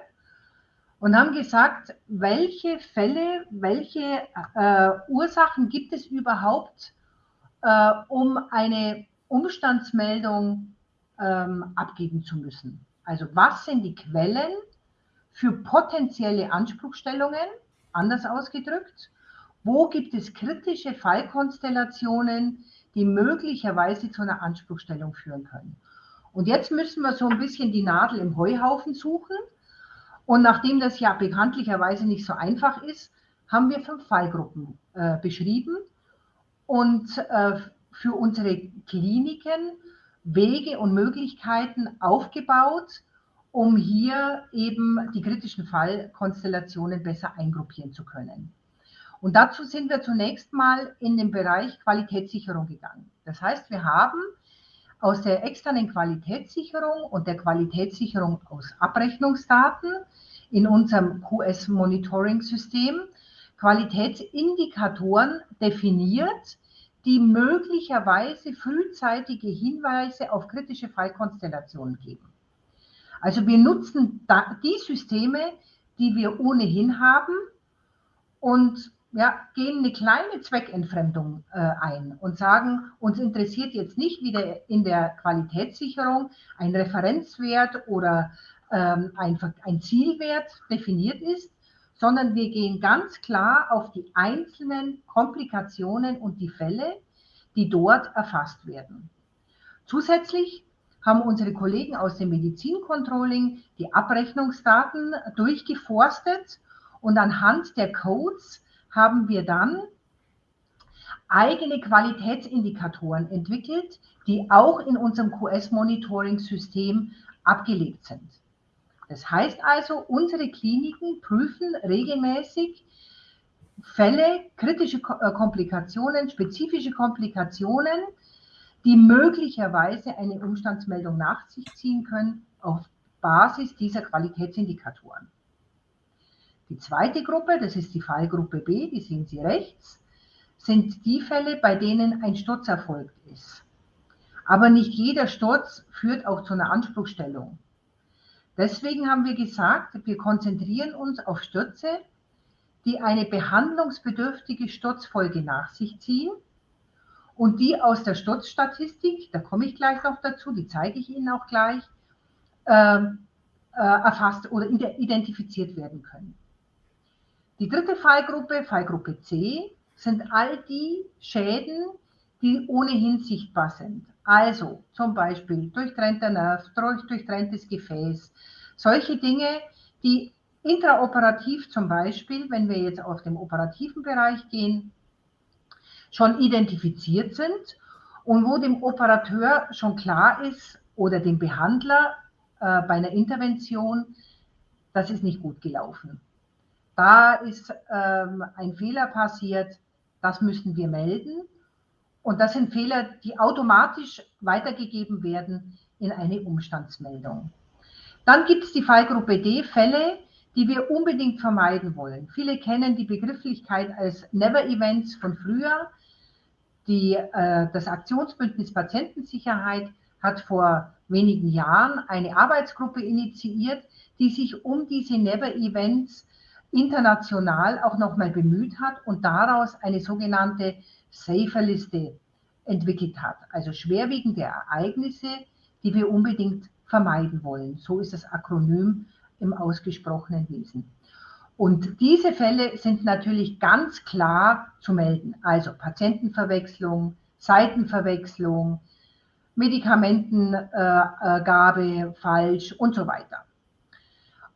und haben gesagt, welche Fälle, welche äh, Ursachen gibt es überhaupt, äh, um eine Umstandsmeldung ähm, abgeben zu müssen. Also was sind die Quellen, für potenzielle Anspruchstellungen, anders ausgedrückt, wo gibt es kritische Fallkonstellationen, die möglicherweise zu einer Anspruchstellung führen können. Und jetzt müssen wir so ein bisschen die Nadel im Heuhaufen suchen. Und nachdem das ja bekanntlicherweise nicht so einfach ist, haben wir fünf Fallgruppen äh, beschrieben und äh, für unsere Kliniken Wege und Möglichkeiten aufgebaut, um hier eben die kritischen Fallkonstellationen besser eingruppieren zu können. Und dazu sind wir zunächst mal in den Bereich Qualitätssicherung gegangen. Das heißt, wir haben aus der externen Qualitätssicherung und der Qualitätssicherung aus Abrechnungsdaten in unserem QS-Monitoring-System Qualitätsindikatoren definiert, die möglicherweise frühzeitige Hinweise auf kritische Fallkonstellationen geben. Also wir nutzen die Systeme, die wir ohnehin haben und ja, gehen eine kleine Zweckentfremdung äh, ein und sagen, uns interessiert jetzt nicht wieder in der Qualitätssicherung ein Referenzwert oder ähm, ein, ein Zielwert definiert ist, sondern wir gehen ganz klar auf die einzelnen Komplikationen und die Fälle, die dort erfasst werden. Zusätzlich haben unsere Kollegen aus dem Medizincontrolling die Abrechnungsdaten durchgeforstet und anhand der Codes haben wir dann eigene Qualitätsindikatoren entwickelt, die auch in unserem QS-Monitoring-System abgelegt sind. Das heißt also, unsere Kliniken prüfen regelmäßig Fälle, kritische äh, Komplikationen, spezifische Komplikationen, die möglicherweise eine Umstandsmeldung nach sich ziehen können auf Basis dieser Qualitätsindikatoren. Die zweite Gruppe, das ist die Fallgruppe B, die sehen Sie rechts, sind die Fälle, bei denen ein Sturz erfolgt ist. Aber nicht jeder Sturz führt auch zu einer Anspruchstellung. Deswegen haben wir gesagt, wir konzentrieren uns auf Stürze, die eine behandlungsbedürftige Sturzfolge nach sich ziehen und die aus der Sturzstatistik, da komme ich gleich noch dazu, die zeige ich Ihnen auch gleich, äh, äh, erfasst oder identifiziert werden können. Die dritte Fallgruppe, Fallgruppe C, sind all die Schäden, die ohnehin sichtbar sind. Also zum Beispiel durchtrennter Nerv, durchtrenntes Gefäß, solche Dinge, die intraoperativ zum Beispiel, wenn wir jetzt auf dem operativen Bereich gehen, schon identifiziert sind und wo dem Operateur schon klar ist oder dem Behandler äh, bei einer Intervention, das ist nicht gut gelaufen. Da ist ähm, ein Fehler passiert, das müssen wir melden. Und das sind Fehler, die automatisch weitergegeben werden in eine Umstandsmeldung. Dann gibt es die Fallgruppe D, Fälle, die wir unbedingt vermeiden wollen. Viele kennen die Begrifflichkeit als Never Events von früher. Die, äh, das Aktionsbündnis Patientensicherheit hat vor wenigen Jahren eine Arbeitsgruppe initiiert, die sich um diese Never Events international auch nochmal bemüht hat und daraus eine sogenannte Safer-Liste entwickelt hat. Also schwerwiegende Ereignisse, die wir unbedingt vermeiden wollen. So ist das Akronym im ausgesprochenen Wesen. Und diese Fälle sind natürlich ganz klar zu melden. Also Patientenverwechslung, Seitenverwechslung, Medikamentengabe äh, falsch und so weiter.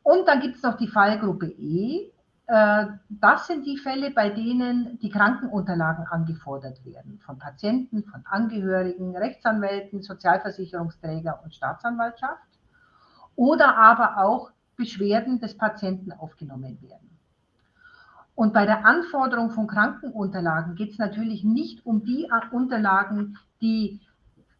Und dann gibt es noch die Fallgruppe E. Äh, das sind die Fälle, bei denen die Krankenunterlagen angefordert werden von Patienten, von Angehörigen, Rechtsanwälten, Sozialversicherungsträger und Staatsanwaltschaft oder aber auch Beschwerden des Patienten aufgenommen werden. Und bei der Anforderung von Krankenunterlagen geht es natürlich nicht um die Unterlagen, die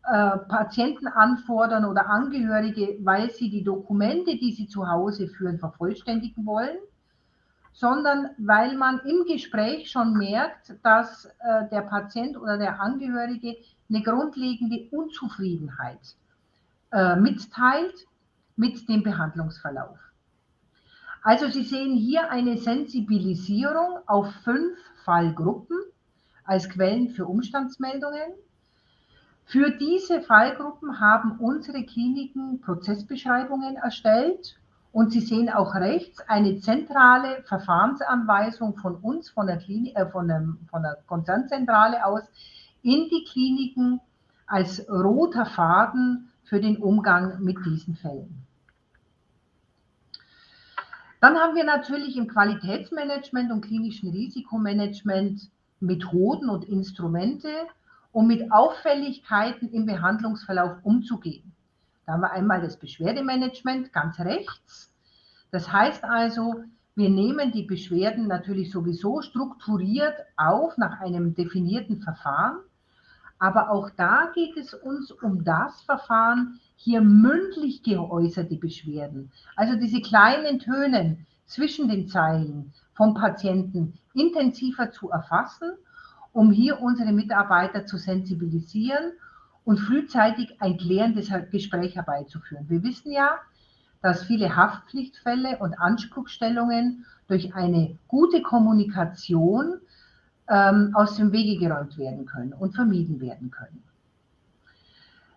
äh, Patienten anfordern oder Angehörige, weil sie die Dokumente, die sie zu Hause führen, vervollständigen wollen, sondern weil man im Gespräch schon merkt, dass äh, der Patient oder der Angehörige eine grundlegende Unzufriedenheit äh, mitteilt mit dem Behandlungsverlauf. Also Sie sehen hier eine Sensibilisierung auf fünf Fallgruppen als Quellen für Umstandsmeldungen. Für diese Fallgruppen haben unsere Kliniken Prozessbeschreibungen erstellt und Sie sehen auch rechts eine zentrale Verfahrensanweisung von uns, von der, Klinik, äh, von, dem, von der Konzernzentrale aus, in die Kliniken als roter Faden für den Umgang mit diesen Fällen. Dann haben wir natürlich im Qualitätsmanagement und klinischen Risikomanagement Methoden und Instrumente, um mit Auffälligkeiten im Behandlungsverlauf umzugehen. Da haben wir einmal das Beschwerdemanagement ganz rechts. Das heißt also, wir nehmen die Beschwerden natürlich sowieso strukturiert auf nach einem definierten Verfahren. Aber auch da geht es uns um das Verfahren, hier mündlich geäußerte Beschwerden, also diese kleinen Töne zwischen den Zeilen vom Patienten intensiver zu erfassen, um hier unsere Mitarbeiter zu sensibilisieren und frühzeitig ein klärendes Gespräch herbeizuführen. Wir wissen ja, dass viele Haftpflichtfälle und Anspruchstellungen durch eine gute Kommunikation ähm, aus dem Wege geräumt werden können und vermieden werden können.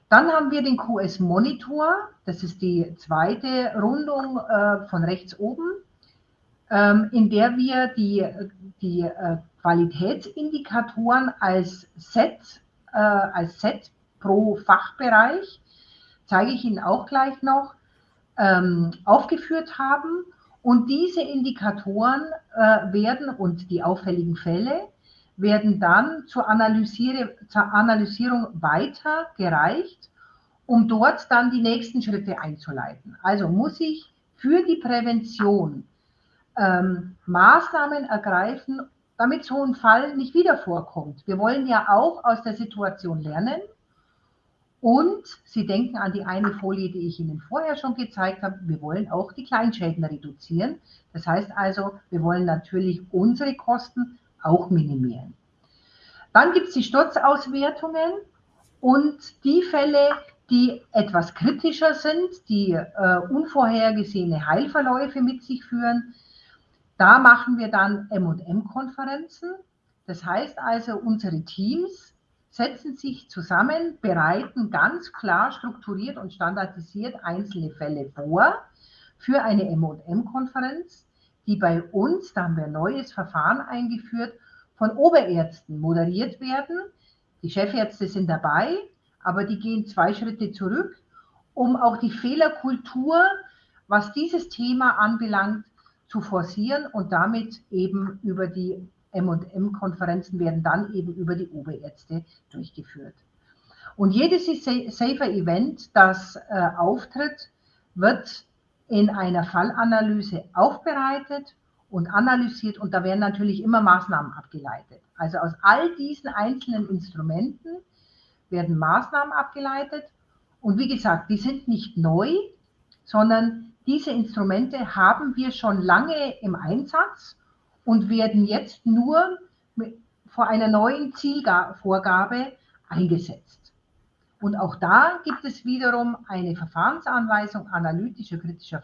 Dann haben wir den QS-Monitor, das ist die zweite Rundung äh, von rechts oben, in der wir die, die äh, Qualitätsindikatoren als Set, äh, als Set pro Fachbereich, zeige ich Ihnen auch gleich noch, ähm, aufgeführt haben. Und diese Indikatoren äh, werden und die auffälligen Fälle werden dann zur, Analysiere, zur Analysierung weitergereicht, um dort dann die nächsten Schritte einzuleiten. Also muss ich für die Prävention ähm, Maßnahmen ergreifen, damit so ein Fall nicht wieder vorkommt. Wir wollen ja auch aus der Situation lernen und Sie denken an die eine Folie, die ich Ihnen vorher schon gezeigt habe. Wir wollen auch die Kleinschäden reduzieren. Das heißt also, wir wollen natürlich unsere Kosten auch minimieren. Dann gibt es die Sturzauswertungen und die Fälle, die etwas kritischer sind, die äh, unvorhergesehene Heilverläufe mit sich führen. Da machen wir dann M&M-Konferenzen. Das heißt also, unsere Teams setzen sich zusammen, bereiten ganz klar strukturiert und standardisiert einzelne Fälle vor für eine M&M-Konferenz, die bei uns, da haben wir ein neues Verfahren eingeführt, von Oberärzten moderiert werden. Die Chefärzte sind dabei, aber die gehen zwei Schritte zurück, um auch die Fehlerkultur, was dieses Thema anbelangt, zu forcieren und damit eben über die M&M-Konferenzen werden dann eben über die Oberärzte durchgeführt. Und jedes Safer-Event, das äh, auftritt, wird in einer Fallanalyse aufbereitet und analysiert und da werden natürlich immer Maßnahmen abgeleitet. Also aus all diesen einzelnen Instrumenten werden Maßnahmen abgeleitet und wie gesagt, die sind nicht neu, sondern diese Instrumente haben wir schon lange im Einsatz und werden jetzt nur vor einer neuen Zielvorgabe eingesetzt. Und auch da gibt es wiederum eine Verfahrensanweisung analytischer kritischer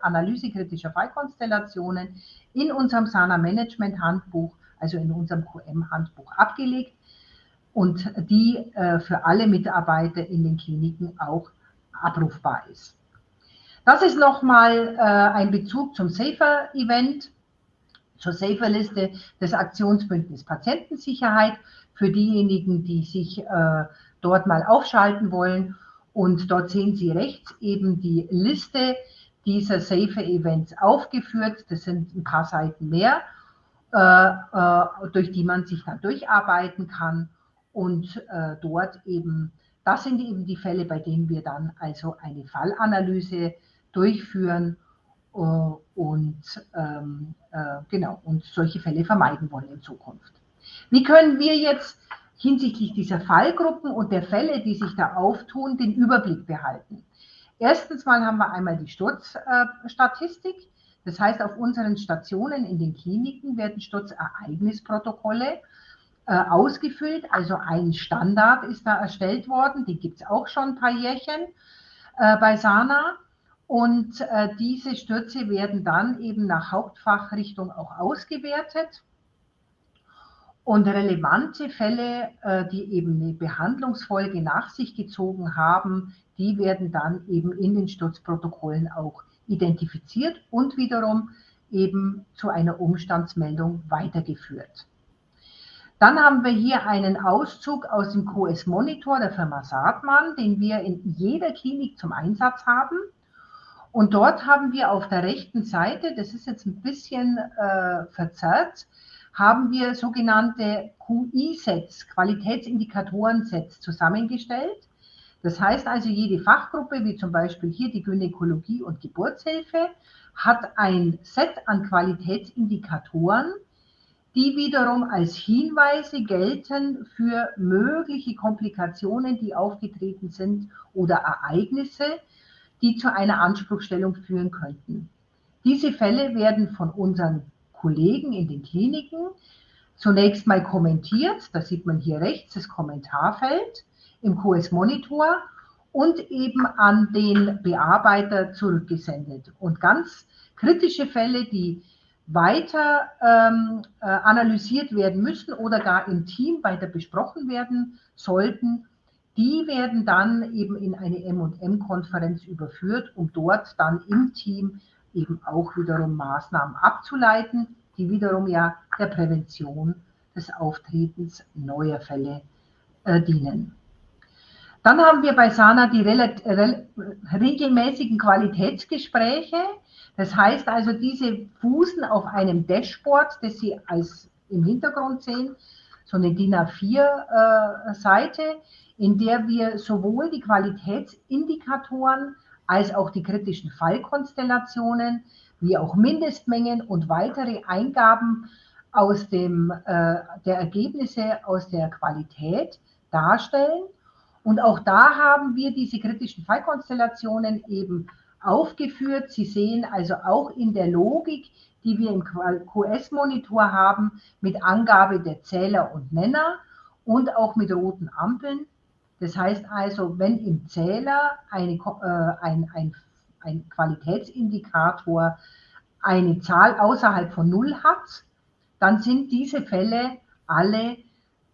Analyse kritischer Fallkonstellationen in unserem SANA Management Handbuch, also in unserem QM Handbuch abgelegt und die äh, für alle Mitarbeiter in den Kliniken auch abrufbar ist. Das ist nochmal äh, ein Bezug zum Safer Event zur Safer-Liste des Aktionsbündnis Patientensicherheit für diejenigen, die sich äh, dort mal aufschalten wollen. Und dort sehen Sie rechts eben die Liste dieser Safer-Events aufgeführt. Das sind ein paar Seiten mehr, äh, äh, durch die man sich dann durcharbeiten kann. Und äh, dort eben, das sind eben die Fälle, bei denen wir dann also eine Fallanalyse durchführen äh, und ähm, äh, genau und solche Fälle vermeiden wollen in Zukunft. Wie können wir jetzt hinsichtlich dieser Fallgruppen und der Fälle, die sich da auftun, den Überblick behalten? Erstens mal haben wir einmal die Sturzstatistik. Das heißt, auf unseren Stationen in den Kliniken werden Sturzereignisprotokolle äh, ausgefüllt. Also ein Standard ist da erstellt worden. Die gibt es auch schon ein paar Jährchen äh, bei SANA. Und äh, diese Stürze werden dann eben nach Hauptfachrichtung auch ausgewertet. Und relevante Fälle, äh, die eben eine Behandlungsfolge nach sich gezogen haben, die werden dann eben in den Sturzprotokollen auch identifiziert und wiederum eben zu einer Umstandsmeldung weitergeführt. Dann haben wir hier einen Auszug aus dem QS-Monitor der Firma Saatmann, den wir in jeder Klinik zum Einsatz haben. Und dort haben wir auf der rechten Seite, das ist jetzt ein bisschen äh, verzerrt, haben wir sogenannte QI-Sets, Qualitätsindikatoren-Sets zusammengestellt. Das heißt also, jede Fachgruppe, wie zum Beispiel hier die Gynäkologie und Geburtshilfe, hat ein Set an Qualitätsindikatoren, die wiederum als Hinweise gelten für mögliche Komplikationen, die aufgetreten sind oder Ereignisse, die zu einer Anspruchstellung führen könnten. Diese Fälle werden von unseren Kollegen in den Kliniken zunächst mal kommentiert. Da sieht man hier rechts das Kommentarfeld im QS Monitor und eben an den Bearbeiter zurückgesendet. Und ganz kritische Fälle, die weiter ähm, äh, analysiert werden müssen oder gar im Team weiter besprochen werden sollten, die werden dann eben in eine M&M-Konferenz überführt, um dort dann im Team eben auch wiederum Maßnahmen abzuleiten, die wiederum ja der Prävention des Auftretens neuer Fälle äh, dienen. Dann haben wir bei SANA die regelmäßigen Qualitätsgespräche. Das heißt also, diese fußen auf einem Dashboard, das Sie als im Hintergrund sehen, so eine DIN A4-Seite, äh, in der wir sowohl die Qualitätsindikatoren als auch die kritischen Fallkonstellationen, wie auch Mindestmengen und weitere Eingaben aus dem, äh, der Ergebnisse aus der Qualität darstellen. Und auch da haben wir diese kritischen Fallkonstellationen eben aufgeführt. Sie sehen also auch in der Logik, die wir im QS-Monitor haben, mit Angabe der Zähler und Nenner und auch mit roten Ampeln. Das heißt also, wenn im Zähler eine, äh, ein, ein, ein Qualitätsindikator eine Zahl außerhalb von Null hat, dann sind diese Fälle alle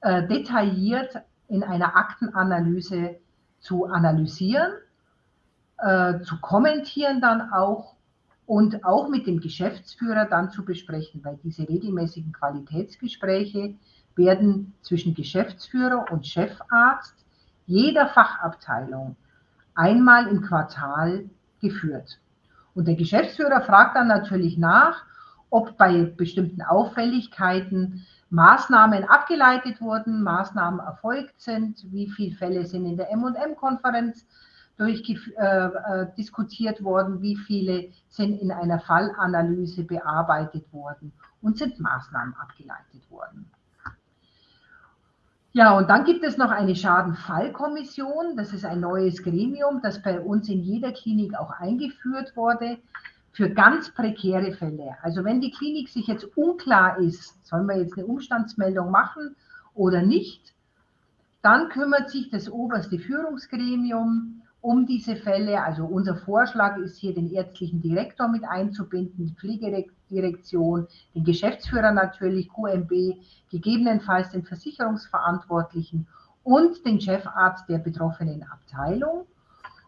äh, detailliert in einer Aktenanalyse zu analysieren, äh, zu kommentieren dann auch und auch mit dem Geschäftsführer dann zu besprechen, weil diese regelmäßigen Qualitätsgespräche werden zwischen Geschäftsführer und Chefarzt jeder Fachabteilung einmal im Quartal geführt. Und der Geschäftsführer fragt dann natürlich nach, ob bei bestimmten Auffälligkeiten Maßnahmen abgeleitet wurden, Maßnahmen erfolgt sind, wie viele Fälle sind in der M&M-Konferenz äh, äh, diskutiert worden, wie viele sind in einer Fallanalyse bearbeitet worden und sind Maßnahmen abgeleitet worden. Ja, und dann gibt es noch eine Schadenfallkommission. Das ist ein neues Gremium, das bei uns in jeder Klinik auch eingeführt wurde für ganz prekäre Fälle. Also wenn die Klinik sich jetzt unklar ist, sollen wir jetzt eine Umstandsmeldung machen oder nicht, dann kümmert sich das oberste Führungsgremium um diese Fälle. Also unser Vorschlag ist hier, den ärztlichen Direktor mit einzubinden, die Pflegedirektion, den Geschäftsführer natürlich, QMB, gegebenenfalls den Versicherungsverantwortlichen und den Chefarzt der betroffenen Abteilung,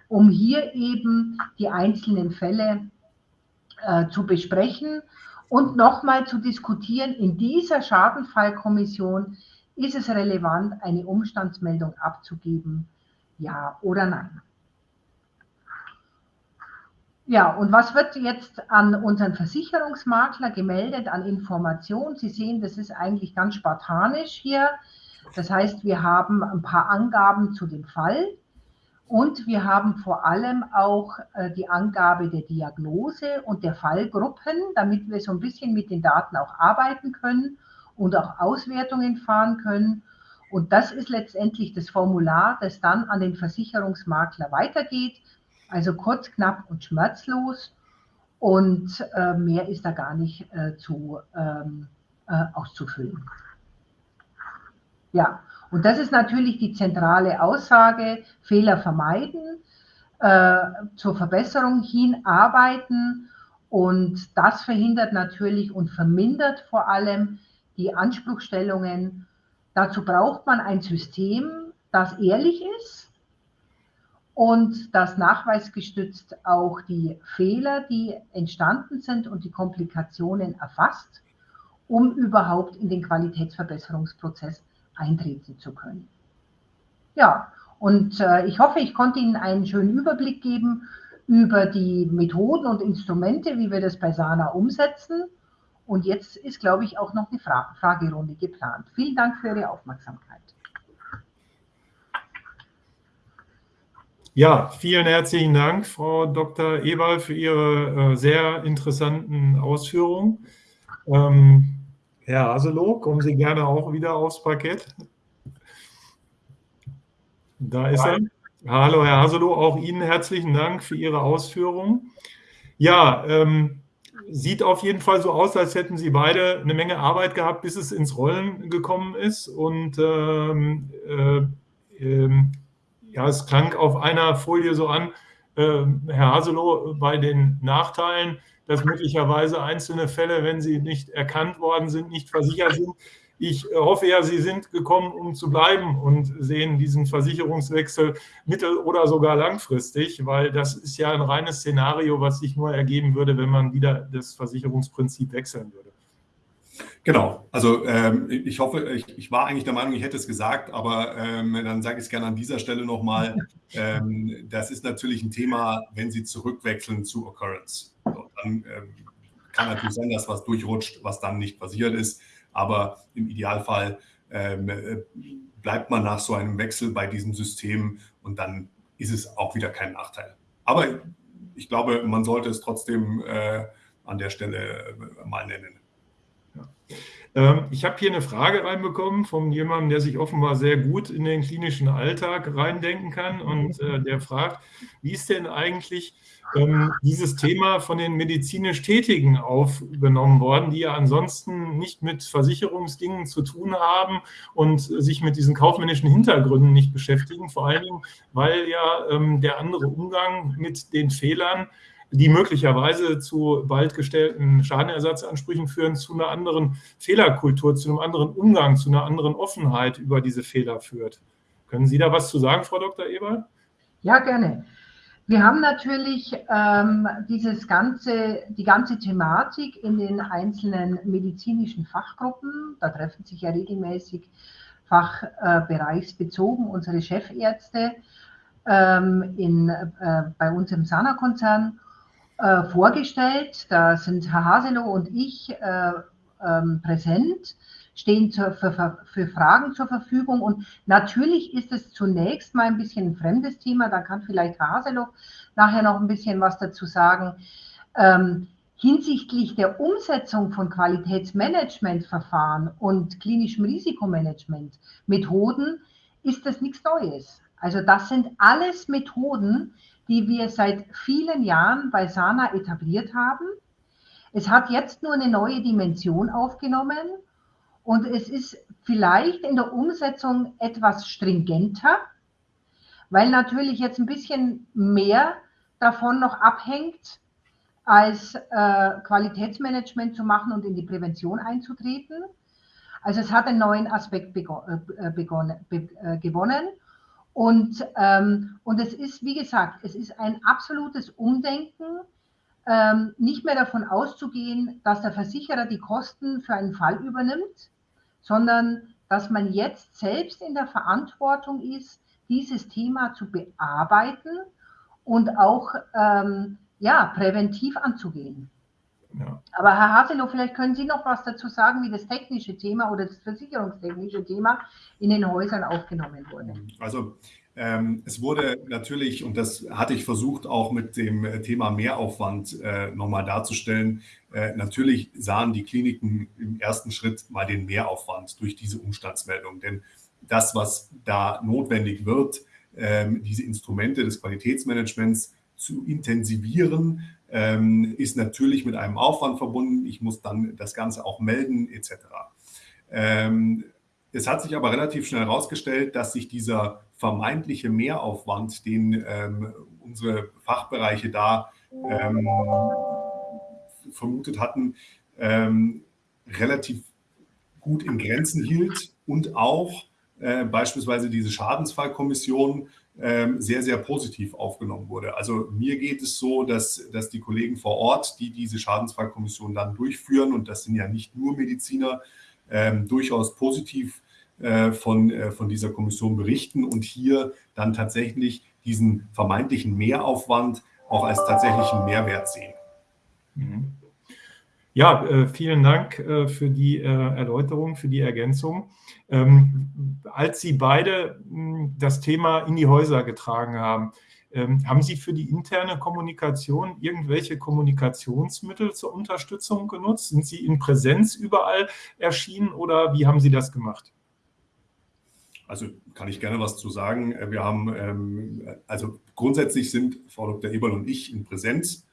um hier eben die einzelnen Fälle äh, zu besprechen und nochmal zu diskutieren, in dieser Schadenfallkommission ist es relevant, eine Umstandsmeldung abzugeben, ja oder nein. Ja, und was wird jetzt an unseren Versicherungsmakler gemeldet an Informationen? Sie sehen, das ist eigentlich ganz spartanisch hier. Das heißt, wir haben ein paar Angaben zu dem Fall, und wir haben vor allem auch äh, die Angabe der Diagnose und der Fallgruppen, damit wir so ein bisschen mit den Daten auch arbeiten können und auch Auswertungen fahren können. Und das ist letztendlich das Formular, das dann an den Versicherungsmakler weitergeht. Also kurz, knapp und schmerzlos. Und äh, mehr ist da gar nicht äh, zu, ähm, äh, auszufüllen. Ja, und das ist natürlich die zentrale Aussage, Fehler vermeiden, äh, zur Verbesserung hin arbeiten und das verhindert natürlich und vermindert vor allem die Anspruchstellungen. Dazu braucht man ein System, das ehrlich ist und das nachweisgestützt auch die Fehler, die entstanden sind und die Komplikationen erfasst, um überhaupt in den Qualitätsverbesserungsprozess eintreten zu können. Ja, und äh, ich hoffe, ich konnte Ihnen einen schönen Überblick geben über die Methoden und Instrumente, wie wir das bei SANA umsetzen. Und jetzt ist, glaube ich, auch noch eine Fra Fragerunde geplant. Vielen Dank für Ihre Aufmerksamkeit. Ja, vielen herzlichen Dank, Frau Dr. Eberl, für Ihre äh, sehr interessanten Ausführungen. Ähm, Herr Haselow, kommen Sie gerne auch wieder aufs Parkett. Da ist er. Hallo, Herr Haselow, auch Ihnen herzlichen Dank für Ihre Ausführungen. Ja, ähm, sieht auf jeden Fall so aus, als hätten Sie beide eine Menge Arbeit gehabt, bis es ins Rollen gekommen ist. Und ähm, äh, äh, ja, es klang auf einer Folie so an, äh, Herr Haselow, bei den Nachteilen, dass möglicherweise einzelne Fälle, wenn sie nicht erkannt worden sind, nicht versichert sind. Ich hoffe ja, Sie sind gekommen, um zu bleiben und sehen diesen Versicherungswechsel mittel- oder sogar langfristig, weil das ist ja ein reines Szenario, was sich nur ergeben würde, wenn man wieder das Versicherungsprinzip wechseln würde. Genau, also ähm, ich hoffe, ich, ich, war eigentlich der Meinung, ich hätte es gesagt, aber ähm, dann sage ich es gerne an dieser Stelle nochmal. Ähm, das ist natürlich ein Thema, wenn Sie zurückwechseln zu Occurrence. So, dann ähm, kann natürlich sein, dass was durchrutscht, was dann nicht passiert ist, aber im Idealfall ähm, äh, bleibt man nach so einem Wechsel bei diesem System und dann ist es auch wieder kein Nachteil. Aber ich glaube, man sollte es trotzdem äh, an der Stelle äh, mal nennen. Ähm, ich habe hier eine Frage reinbekommen von jemandem, der sich offenbar sehr gut in den klinischen Alltag reindenken kann. Und äh, der fragt, wie ist denn eigentlich ähm, dieses Thema von den medizinisch Tätigen aufgenommen worden, die ja ansonsten nicht mit Versicherungsdingen zu tun haben und sich mit diesen kaufmännischen Hintergründen nicht beschäftigen, vor allen Dingen, weil ja ähm, der andere Umgang mit den Fehlern die möglicherweise zu bald gestellten Schadenersatzansprüchen führen, zu einer anderen Fehlerkultur, zu einem anderen Umgang, zu einer anderen Offenheit über diese Fehler führt. Können Sie da was zu sagen, Frau Dr. Eber? Ja, gerne. Wir haben natürlich ähm, dieses ganze, die ganze Thematik in den einzelnen medizinischen Fachgruppen. Da treffen sich ja regelmäßig fachbereichsbezogen unsere Chefärzte ähm, in, äh, bei uns im Sana-Konzern äh, vorgestellt. Da sind Herr Haselow und ich äh, ähm, präsent, stehen zur, für, für, Fragen zur Verfügung. Und natürlich ist es zunächst mal ein bisschen ein fremdes Thema. Da kann vielleicht Herr Haselow nachher noch ein bisschen was dazu sagen. Ähm, hinsichtlich der Umsetzung von Qualitätsmanagementverfahren und klinischem Risikomanagement Methoden ist das nichts Neues. Also das sind alles Methoden, die wir seit vielen Jahren bei Sana etabliert haben. Es hat jetzt nur eine neue Dimension aufgenommen und es ist vielleicht in der Umsetzung etwas stringenter, weil natürlich jetzt ein bisschen mehr davon noch abhängt, als äh, Qualitätsmanagement zu machen und in die Prävention einzutreten. Also es hat einen neuen Aspekt begonnen, äh, begonnen, be, äh, gewonnen und, ähm, und es ist, wie gesagt, es ist ein absolutes Umdenken, ähm, nicht mehr davon auszugehen, dass der Versicherer die Kosten für einen Fall übernimmt, sondern dass man jetzt selbst in der Verantwortung ist, dieses Thema zu bearbeiten und auch ähm, ja, präventiv anzugehen. Ja. Aber Herr Haselow, vielleicht können Sie noch was dazu sagen, wie das technische Thema oder das versicherungstechnische Thema in den Häusern aufgenommen wurde. Also ähm, es wurde natürlich, und das hatte ich versucht auch mit dem Thema Mehraufwand äh, nochmal darzustellen, äh, natürlich sahen die Kliniken im ersten Schritt mal den Mehraufwand durch diese Umstandsmeldung. Denn das, was da notwendig wird, ähm, diese Instrumente des Qualitätsmanagements zu intensivieren, ähm, ist natürlich mit einem Aufwand verbunden. Ich muss dann das Ganze auch melden etc. Ähm, es hat sich aber relativ schnell herausgestellt, dass sich dieser vermeintliche Mehraufwand, den ähm, unsere Fachbereiche da ähm, vermutet hatten, ähm, relativ gut in Grenzen hielt und auch äh, beispielsweise diese Schadensfallkommission sehr, sehr positiv aufgenommen wurde. Also mir geht es so, dass, dass die Kollegen vor Ort, die diese Schadensfallkommission dann durchführen, und das sind ja nicht nur Mediziner, ähm, durchaus positiv äh, von, äh, von dieser Kommission berichten und hier dann tatsächlich diesen vermeintlichen Mehraufwand auch als tatsächlichen Mehrwert sehen. Mhm. Ja, äh, vielen Dank äh, für die äh, Erläuterung, für die Ergänzung. Ähm, als Sie beide hm, das Thema in die Häuser getragen haben, Ähm, haben Sie für die interne Kommunikation irgendwelche Kommunikationsmittel zur Unterstützung genutzt? Sind Sie in Präsenz überall erschienen oder wie haben Sie das gemacht? Also kann ich gerne was zu sagen. Wir haben, ähm, also grundsätzlich sind Frau Dr. Eberl und ich in Präsenz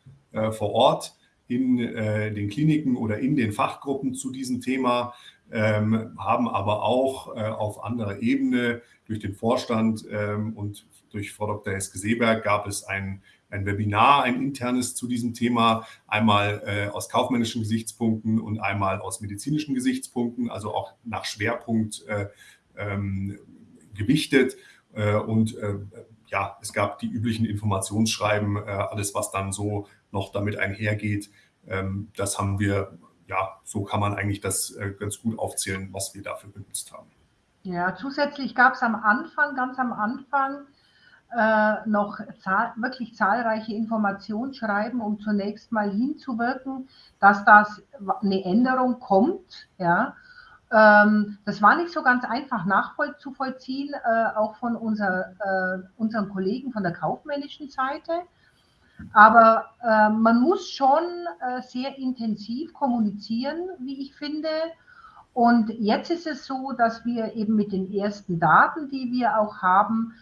vor Ort in äh, den Kliniken oder in den Fachgruppen zu diesem Thema, ähm, haben aber auch äh, auf anderer Ebene durch den Vorstand ähm, und durch Frau Dr. Heske-Seeberg gab es ein, ein Webinar, ein internes zu diesem Thema, einmal äh, aus kaufmännischen Gesichtspunkten und einmal aus medizinischen Gesichtspunkten, also auch nach Schwerpunkt äh, ähm, gewichtet. Äh, und äh, ja, es gab die üblichen Informationsschreiben, alles, was dann so noch damit einhergeht. Ähm, das haben wir, ja, so kann man eigentlich das äh, ganz gut aufzählen, was wir dafür benutzt haben. Ja, zusätzlich gab es am Anfang, ganz am Anfang, äh, noch zahl wirklich zahlreiche Informationsschreiben, um zunächst mal hinzuwirken, dass das eine Änderung kommt. Ja. Ähm, das war nicht so ganz einfach nachzuvollziehen, äh, auch von unser, äh, unseren Kollegen von der kaufmännischen Seite. Aber äh, man muss schon äh, sehr intensiv kommunizieren, wie ich finde. Und jetzt ist es so, dass wir eben mit den ersten Daten, die wir auch haben,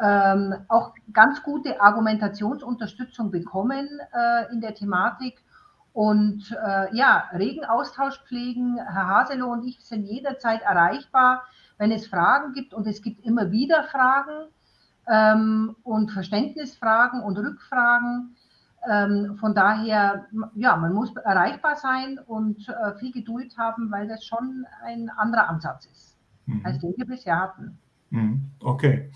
ähm, auch ganz gute Argumentationsunterstützung bekommen äh, in der Thematik und äh, ja, regen Austausch pflegen. Herr Haselow und ich sind jederzeit erreichbar, wenn es Fragen gibt und es gibt immer wieder Fragen ähm, und Verständnisfragen und Rückfragen. Ähm, von daher, ja, man muss erreichbar sein und äh, viel Geduld haben, weil das schon ein anderer Ansatz ist, mhm. als den wir bisher hatten. Mhm. Okay.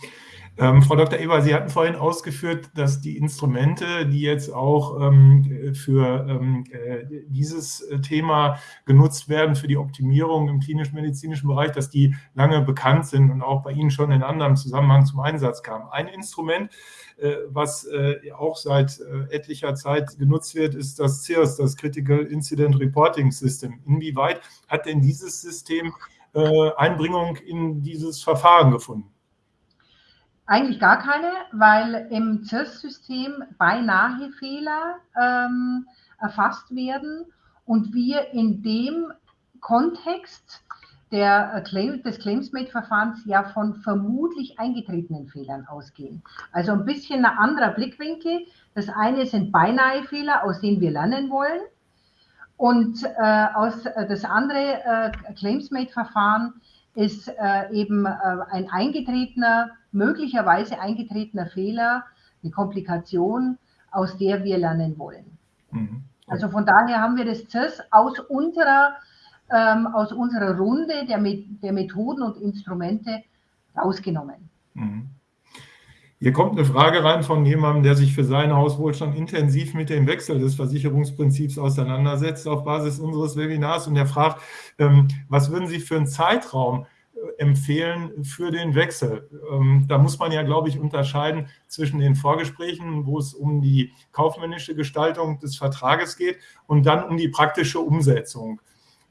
Ähm, Frau Dr. Eber, Sie hatten vorhin ausgeführt, dass die Instrumente, die jetzt auch ähm, für ähm, äh, dieses äh, Thema genutzt werden, für die Optimierung im klinisch-medizinischen Bereich, dass die lange bekannt sind und auch bei Ihnen schon in anderem Zusammenhang zum Einsatz kamen. Ein Instrument, äh, was äh, auch seit äh, etlicher Zeit genutzt wird, ist das CIRS, das Critical Incident Reporting System. Inwieweit hat denn dieses System äh, Einbringung in dieses Verfahren gefunden? Eigentlich gar keine, weil im CIRS-System beinahe Fehler ähm, erfasst werden und wir in dem Kontext der Claim, des Claims-Made-Verfahrens ja von vermutlich eingetretenen Fehlern ausgehen. Also ein bisschen ein anderer Blickwinkel. Das eine sind beinahe Fehler, aus denen wir lernen wollen. Und äh, aus, äh, das andere äh, Claims-Made-Verfahren ist äh, eben äh, ein eingetretener, möglicherweise eingetretener Fehler, eine Komplikation, aus der wir lernen wollen. Mhm. Also von daher haben wir das CIRS aus unserer, ähm, aus unserer Runde der, der Methoden und Instrumente rausgenommen. Mhm. Hier kommt eine Frage rein von jemandem, der sich für seinen Hauswohlstand intensiv mit dem Wechsel des Versicherungsprinzips auseinandersetzt auf Basis unseres Webinars und der fragt, ähm, was würden Sie für einen Zeitraum äh, empfehlen für den Wechsel? Ähm, da muss man ja, glaube ich, unterscheiden zwischen den Vorgesprächen, wo es um die kaufmännische Gestaltung des Vertrages geht und dann um die praktische Umsetzung.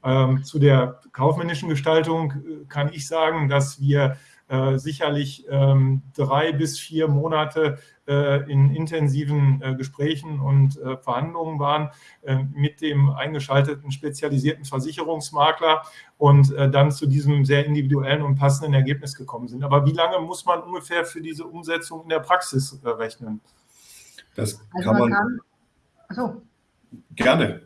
Ähm, zu der kaufmännischen Gestaltung äh, kann ich sagen, dass wir äh, sicherlich ähm, drei bis vier Monate äh, in intensiven äh, Gesprächen und äh, Verhandlungen waren äh, mit dem eingeschalteten spezialisierten Versicherungsmakler und äh, dann zu diesem sehr individuellen und passenden Ergebnis gekommen sind. Aber wie lange muss man ungefähr für diese Umsetzung in der Praxis rechnen? Das also kann man, man kann, also, gerne.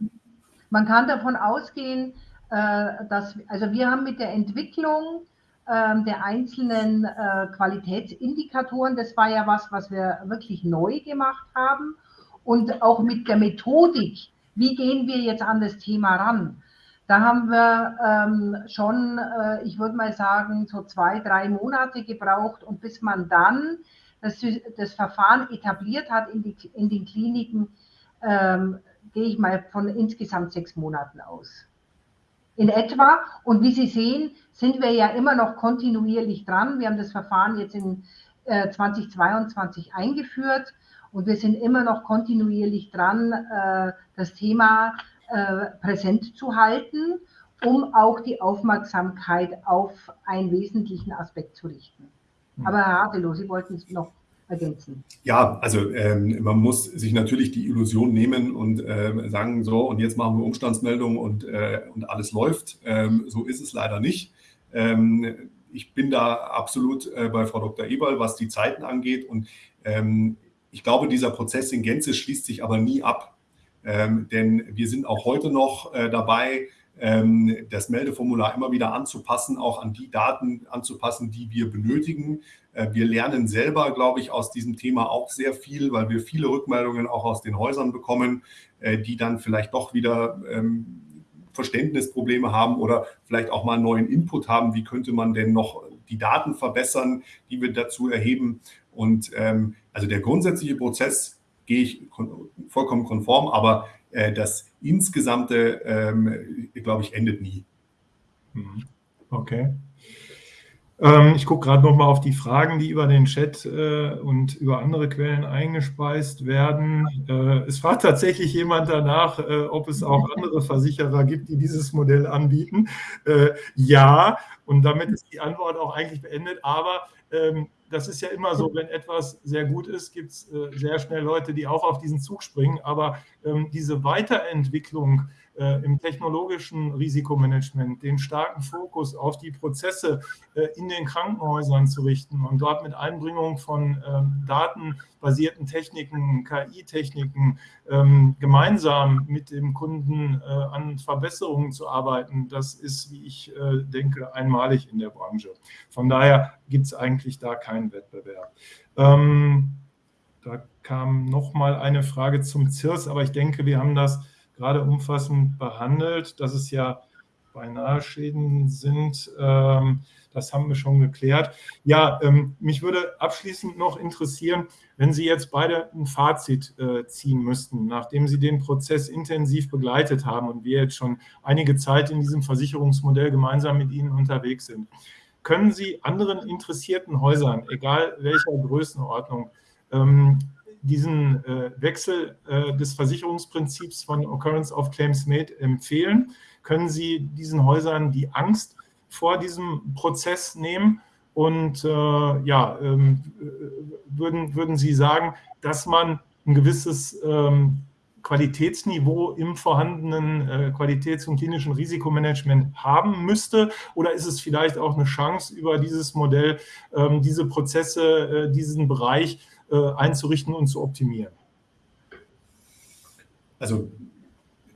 Man kann davon ausgehen, dass, also wir haben mit der Entwicklung der einzelnen äh, Qualitätsindikatoren. Das war ja was, was wir wirklich neu gemacht haben. Und auch mit der Methodik, wie gehen wir jetzt an das Thema ran? Da haben wir ähm, schon, äh, ich würde mal sagen, so zwei, drei Monate gebraucht und bis man dann das, das Verfahren etabliert hat in, die, in den Kliniken, ähm, gehe ich mal von insgesamt sechs Monaten aus in etwa. Und wie Sie sehen, sind wir ja immer noch kontinuierlich dran. Wir haben das Verfahren jetzt in äh, 2022 eingeführt und wir sind immer noch kontinuierlich dran, äh, das Thema äh, präsent zu halten, um auch die Aufmerksamkeit auf einen wesentlichen Aspekt zu richten. Hm. Aber Herr Hadelow, Sie wollten es noch ergänzen? Ja, also ähm, man muss sich natürlich die Illusion nehmen und äh, sagen, so, und jetzt machen wir Umstandsmeldung und, äh, und alles läuft. Ähm, so ist es leider nicht. Ähm, ich bin da absolut äh, bei Frau Dr. Eberl, was die Zeiten angeht. Und ähm, ich glaube, dieser Prozess in Gänze schließt sich aber nie ab. Ähm, denn wir sind auch heute noch äh, dabei, das Meldeformular immer wieder anzupassen, auch an die Daten anzupassen, die wir benötigen. Äh, wir lernen selber, glaube ich, aus diesem Thema auch sehr viel, weil wir viele Rückmeldungen auch aus den Häusern bekommen, äh, die dann vielleicht doch wieder ähm, Verständnisprobleme haben oder vielleicht auch mal einen neuen Input haben. Wie könnte man denn noch die Daten verbessern, die wir dazu erheben? Und ähm, also der grundsätzliche Prozess gehe ich vollkommen konform, aber äh, das insgesamte, ähm, glaube ich, endet nie. Mhm. Okay. Ähm, ich gucke gerade noch mal auf die Fragen, die über den Chat äh, und über andere Quellen eingespeist werden. Äh, es fragt tatsächlich jemand danach, äh, ob es auch andere Versicherer gibt, die dieses Modell anbieten. Äh, ja, und damit ist die Antwort auch eigentlich beendet. Aber ähm, das ist ja immer so, wenn etwas sehr gut ist, gibt es äh, sehr schnell Leute, die auch auf diesen Zug springen. Aber ähm, diese Weiterentwicklung äh, im technologischen Risikomanagement den starken Fokus auf die Prozesse äh, in den Krankenhäusern zu richten und dort mit Einbringung von ähm, datenbasierten Techniken, KI-Techniken ähm, gemeinsam mit dem Kunden äh, an Verbesserungen zu arbeiten, das ist, wie ich denke, einmalig in der Branche. Von daher gibt es eigentlich da keinen Wettbewerb. Ähm, da kam noch mal eine Frage zum CIRS, aber ich denke, wir haben das gerade umfassend behandelt, dass es ja beinahe Schäden sind. Ähm, das haben wir schon geklärt. Ja, ähm, mich würde abschließend noch interessieren, wenn Sie jetzt beide ein Fazit äh, ziehen müssten, nachdem Sie den Prozess intensiv begleitet haben und wir jetzt schon einige Zeit in diesem Versicherungsmodell gemeinsam mit Ihnen unterwegs sind. Können Sie anderen interessierten Häusern, egal welcher Größenordnung, ähm, diesen äh, Wechsel äh, des Versicherungsprinzips von Occurrence of Claims Made empfehlen? Können Sie diesen Häusern die Angst vor diesem Prozess nehmen? Und äh, ja, ähm, würden, würden Sie sagen, dass man ein gewisses ähm, Qualitätsniveau im vorhandenen äh, Qualitäts- und klinischen Risikomanagement haben müsste? Oder ist es vielleicht auch eine Chance, über dieses Modell ähm, diese Prozesse, äh, diesen Bereich einzurichten und zu optimieren? Also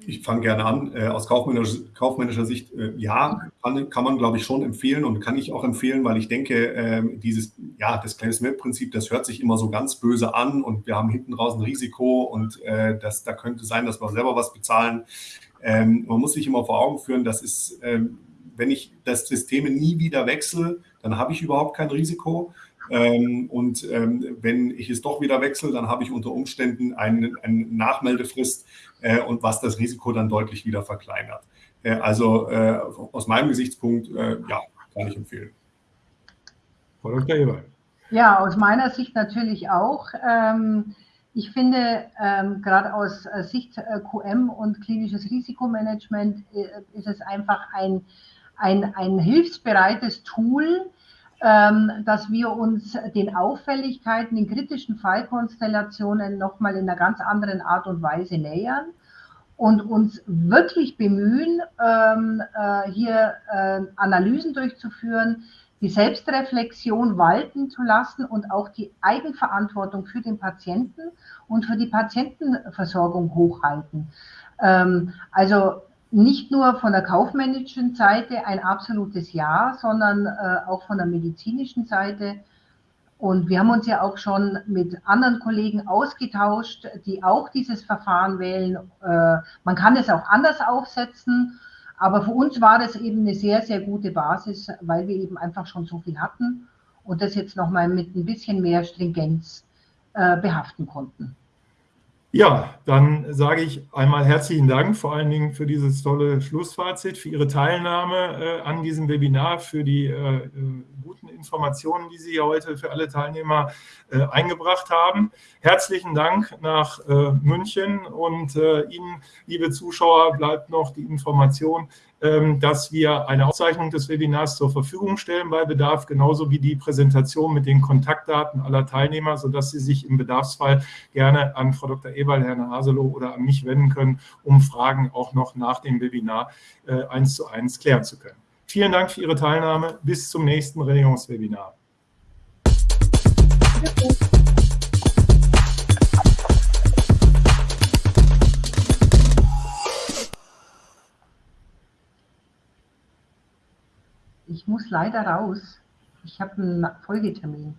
ich fange gerne an. Äh, aus kaufmännischer, kaufmännischer Sicht, äh, ja, kann, kann, man, glaube ich, schon empfehlen und kann ich auch empfehlen, weil ich denke, äh, dieses, ja, das Claims-Map-Prinzip, das hört sich immer so ganz böse an und wir haben hinten raus ein Risiko und äh, das, da könnte sein, dass wir selber was bezahlen. Ähm, man muss sich immer vor Augen führen, das ist, ähm, wenn ich das System nie wieder wechsle, dann habe ich überhaupt kein Risiko. Ähm, und ähm, wenn ich es doch wieder wechsle, dann habe ich unter Umständen eine, eine Nachmeldefrist äh, und was das Risiko dann deutlich wieder verkleinert. Äh, also äh, aus meinem Gesichtspunkt, äh, ja, kann ich empfehlen. Frau Dr. Eber. Ja, aus meiner Sicht natürlich auch. Ähm, ich finde, ähm, gerade aus äh, Sicht äh, QM und klinisches Risikomanagement ist es einfach ein, ein, ein hilfsbereites Tool, dass wir uns den Auffälligkeiten in kritischen Fallkonstellationen nochmal in einer ganz anderen Art und Weise nähern und uns wirklich bemühen, ähm, äh, hier äh, Analysen durchzuführen, die Selbstreflexion walten zu lassen und auch die Eigenverantwortung für den Patienten und für die Patientenversorgung hochhalten. Ähm, also nicht nur von der kaufmännischen Seite ein absolutes Ja, sondern äh, auch von der medizinischen Seite. Und wir haben uns ja auch schon mit anderen Kollegen ausgetauscht, die auch dieses Verfahren wählen. Äh, man kann es auch anders aufsetzen, aber für uns war das eben eine sehr, sehr gute Basis, weil wir eben einfach schon so viel hatten und das jetzt nochmal mit ein bisschen mehr Stringenz äh, behaften konnten. Ja, dann sage ich einmal herzlichen Dank, vor allen Dingen für dieses tolle Schlussfazit, für Ihre Teilnahme äh, an diesem Webinar, für die äh, äh guten Informationen, die Sie heute für alle Teilnehmer äh, eingebracht haben. Herzlichen Dank nach äh, München und äh, Ihnen, liebe Zuschauer, bleibt noch die Information, dass wir eine Aufzeichnung des Webinars zur Verfügung stellen bei Bedarf, genauso wie die Präsentation mit den Kontaktdaten aller Teilnehmer, sodass Sie sich im Bedarfsfall gerne an Frau Dr. Eberl, Herrn Haselow oder an mich wenden können, um Fragen auch noch nach dem Webinar äh, eins zu eins klären zu können. Vielen Dank für Ihre Teilnahme. Bis zum nächsten Regierungswebinar. Ich muss leider raus. Ich habe einen Folgetermin.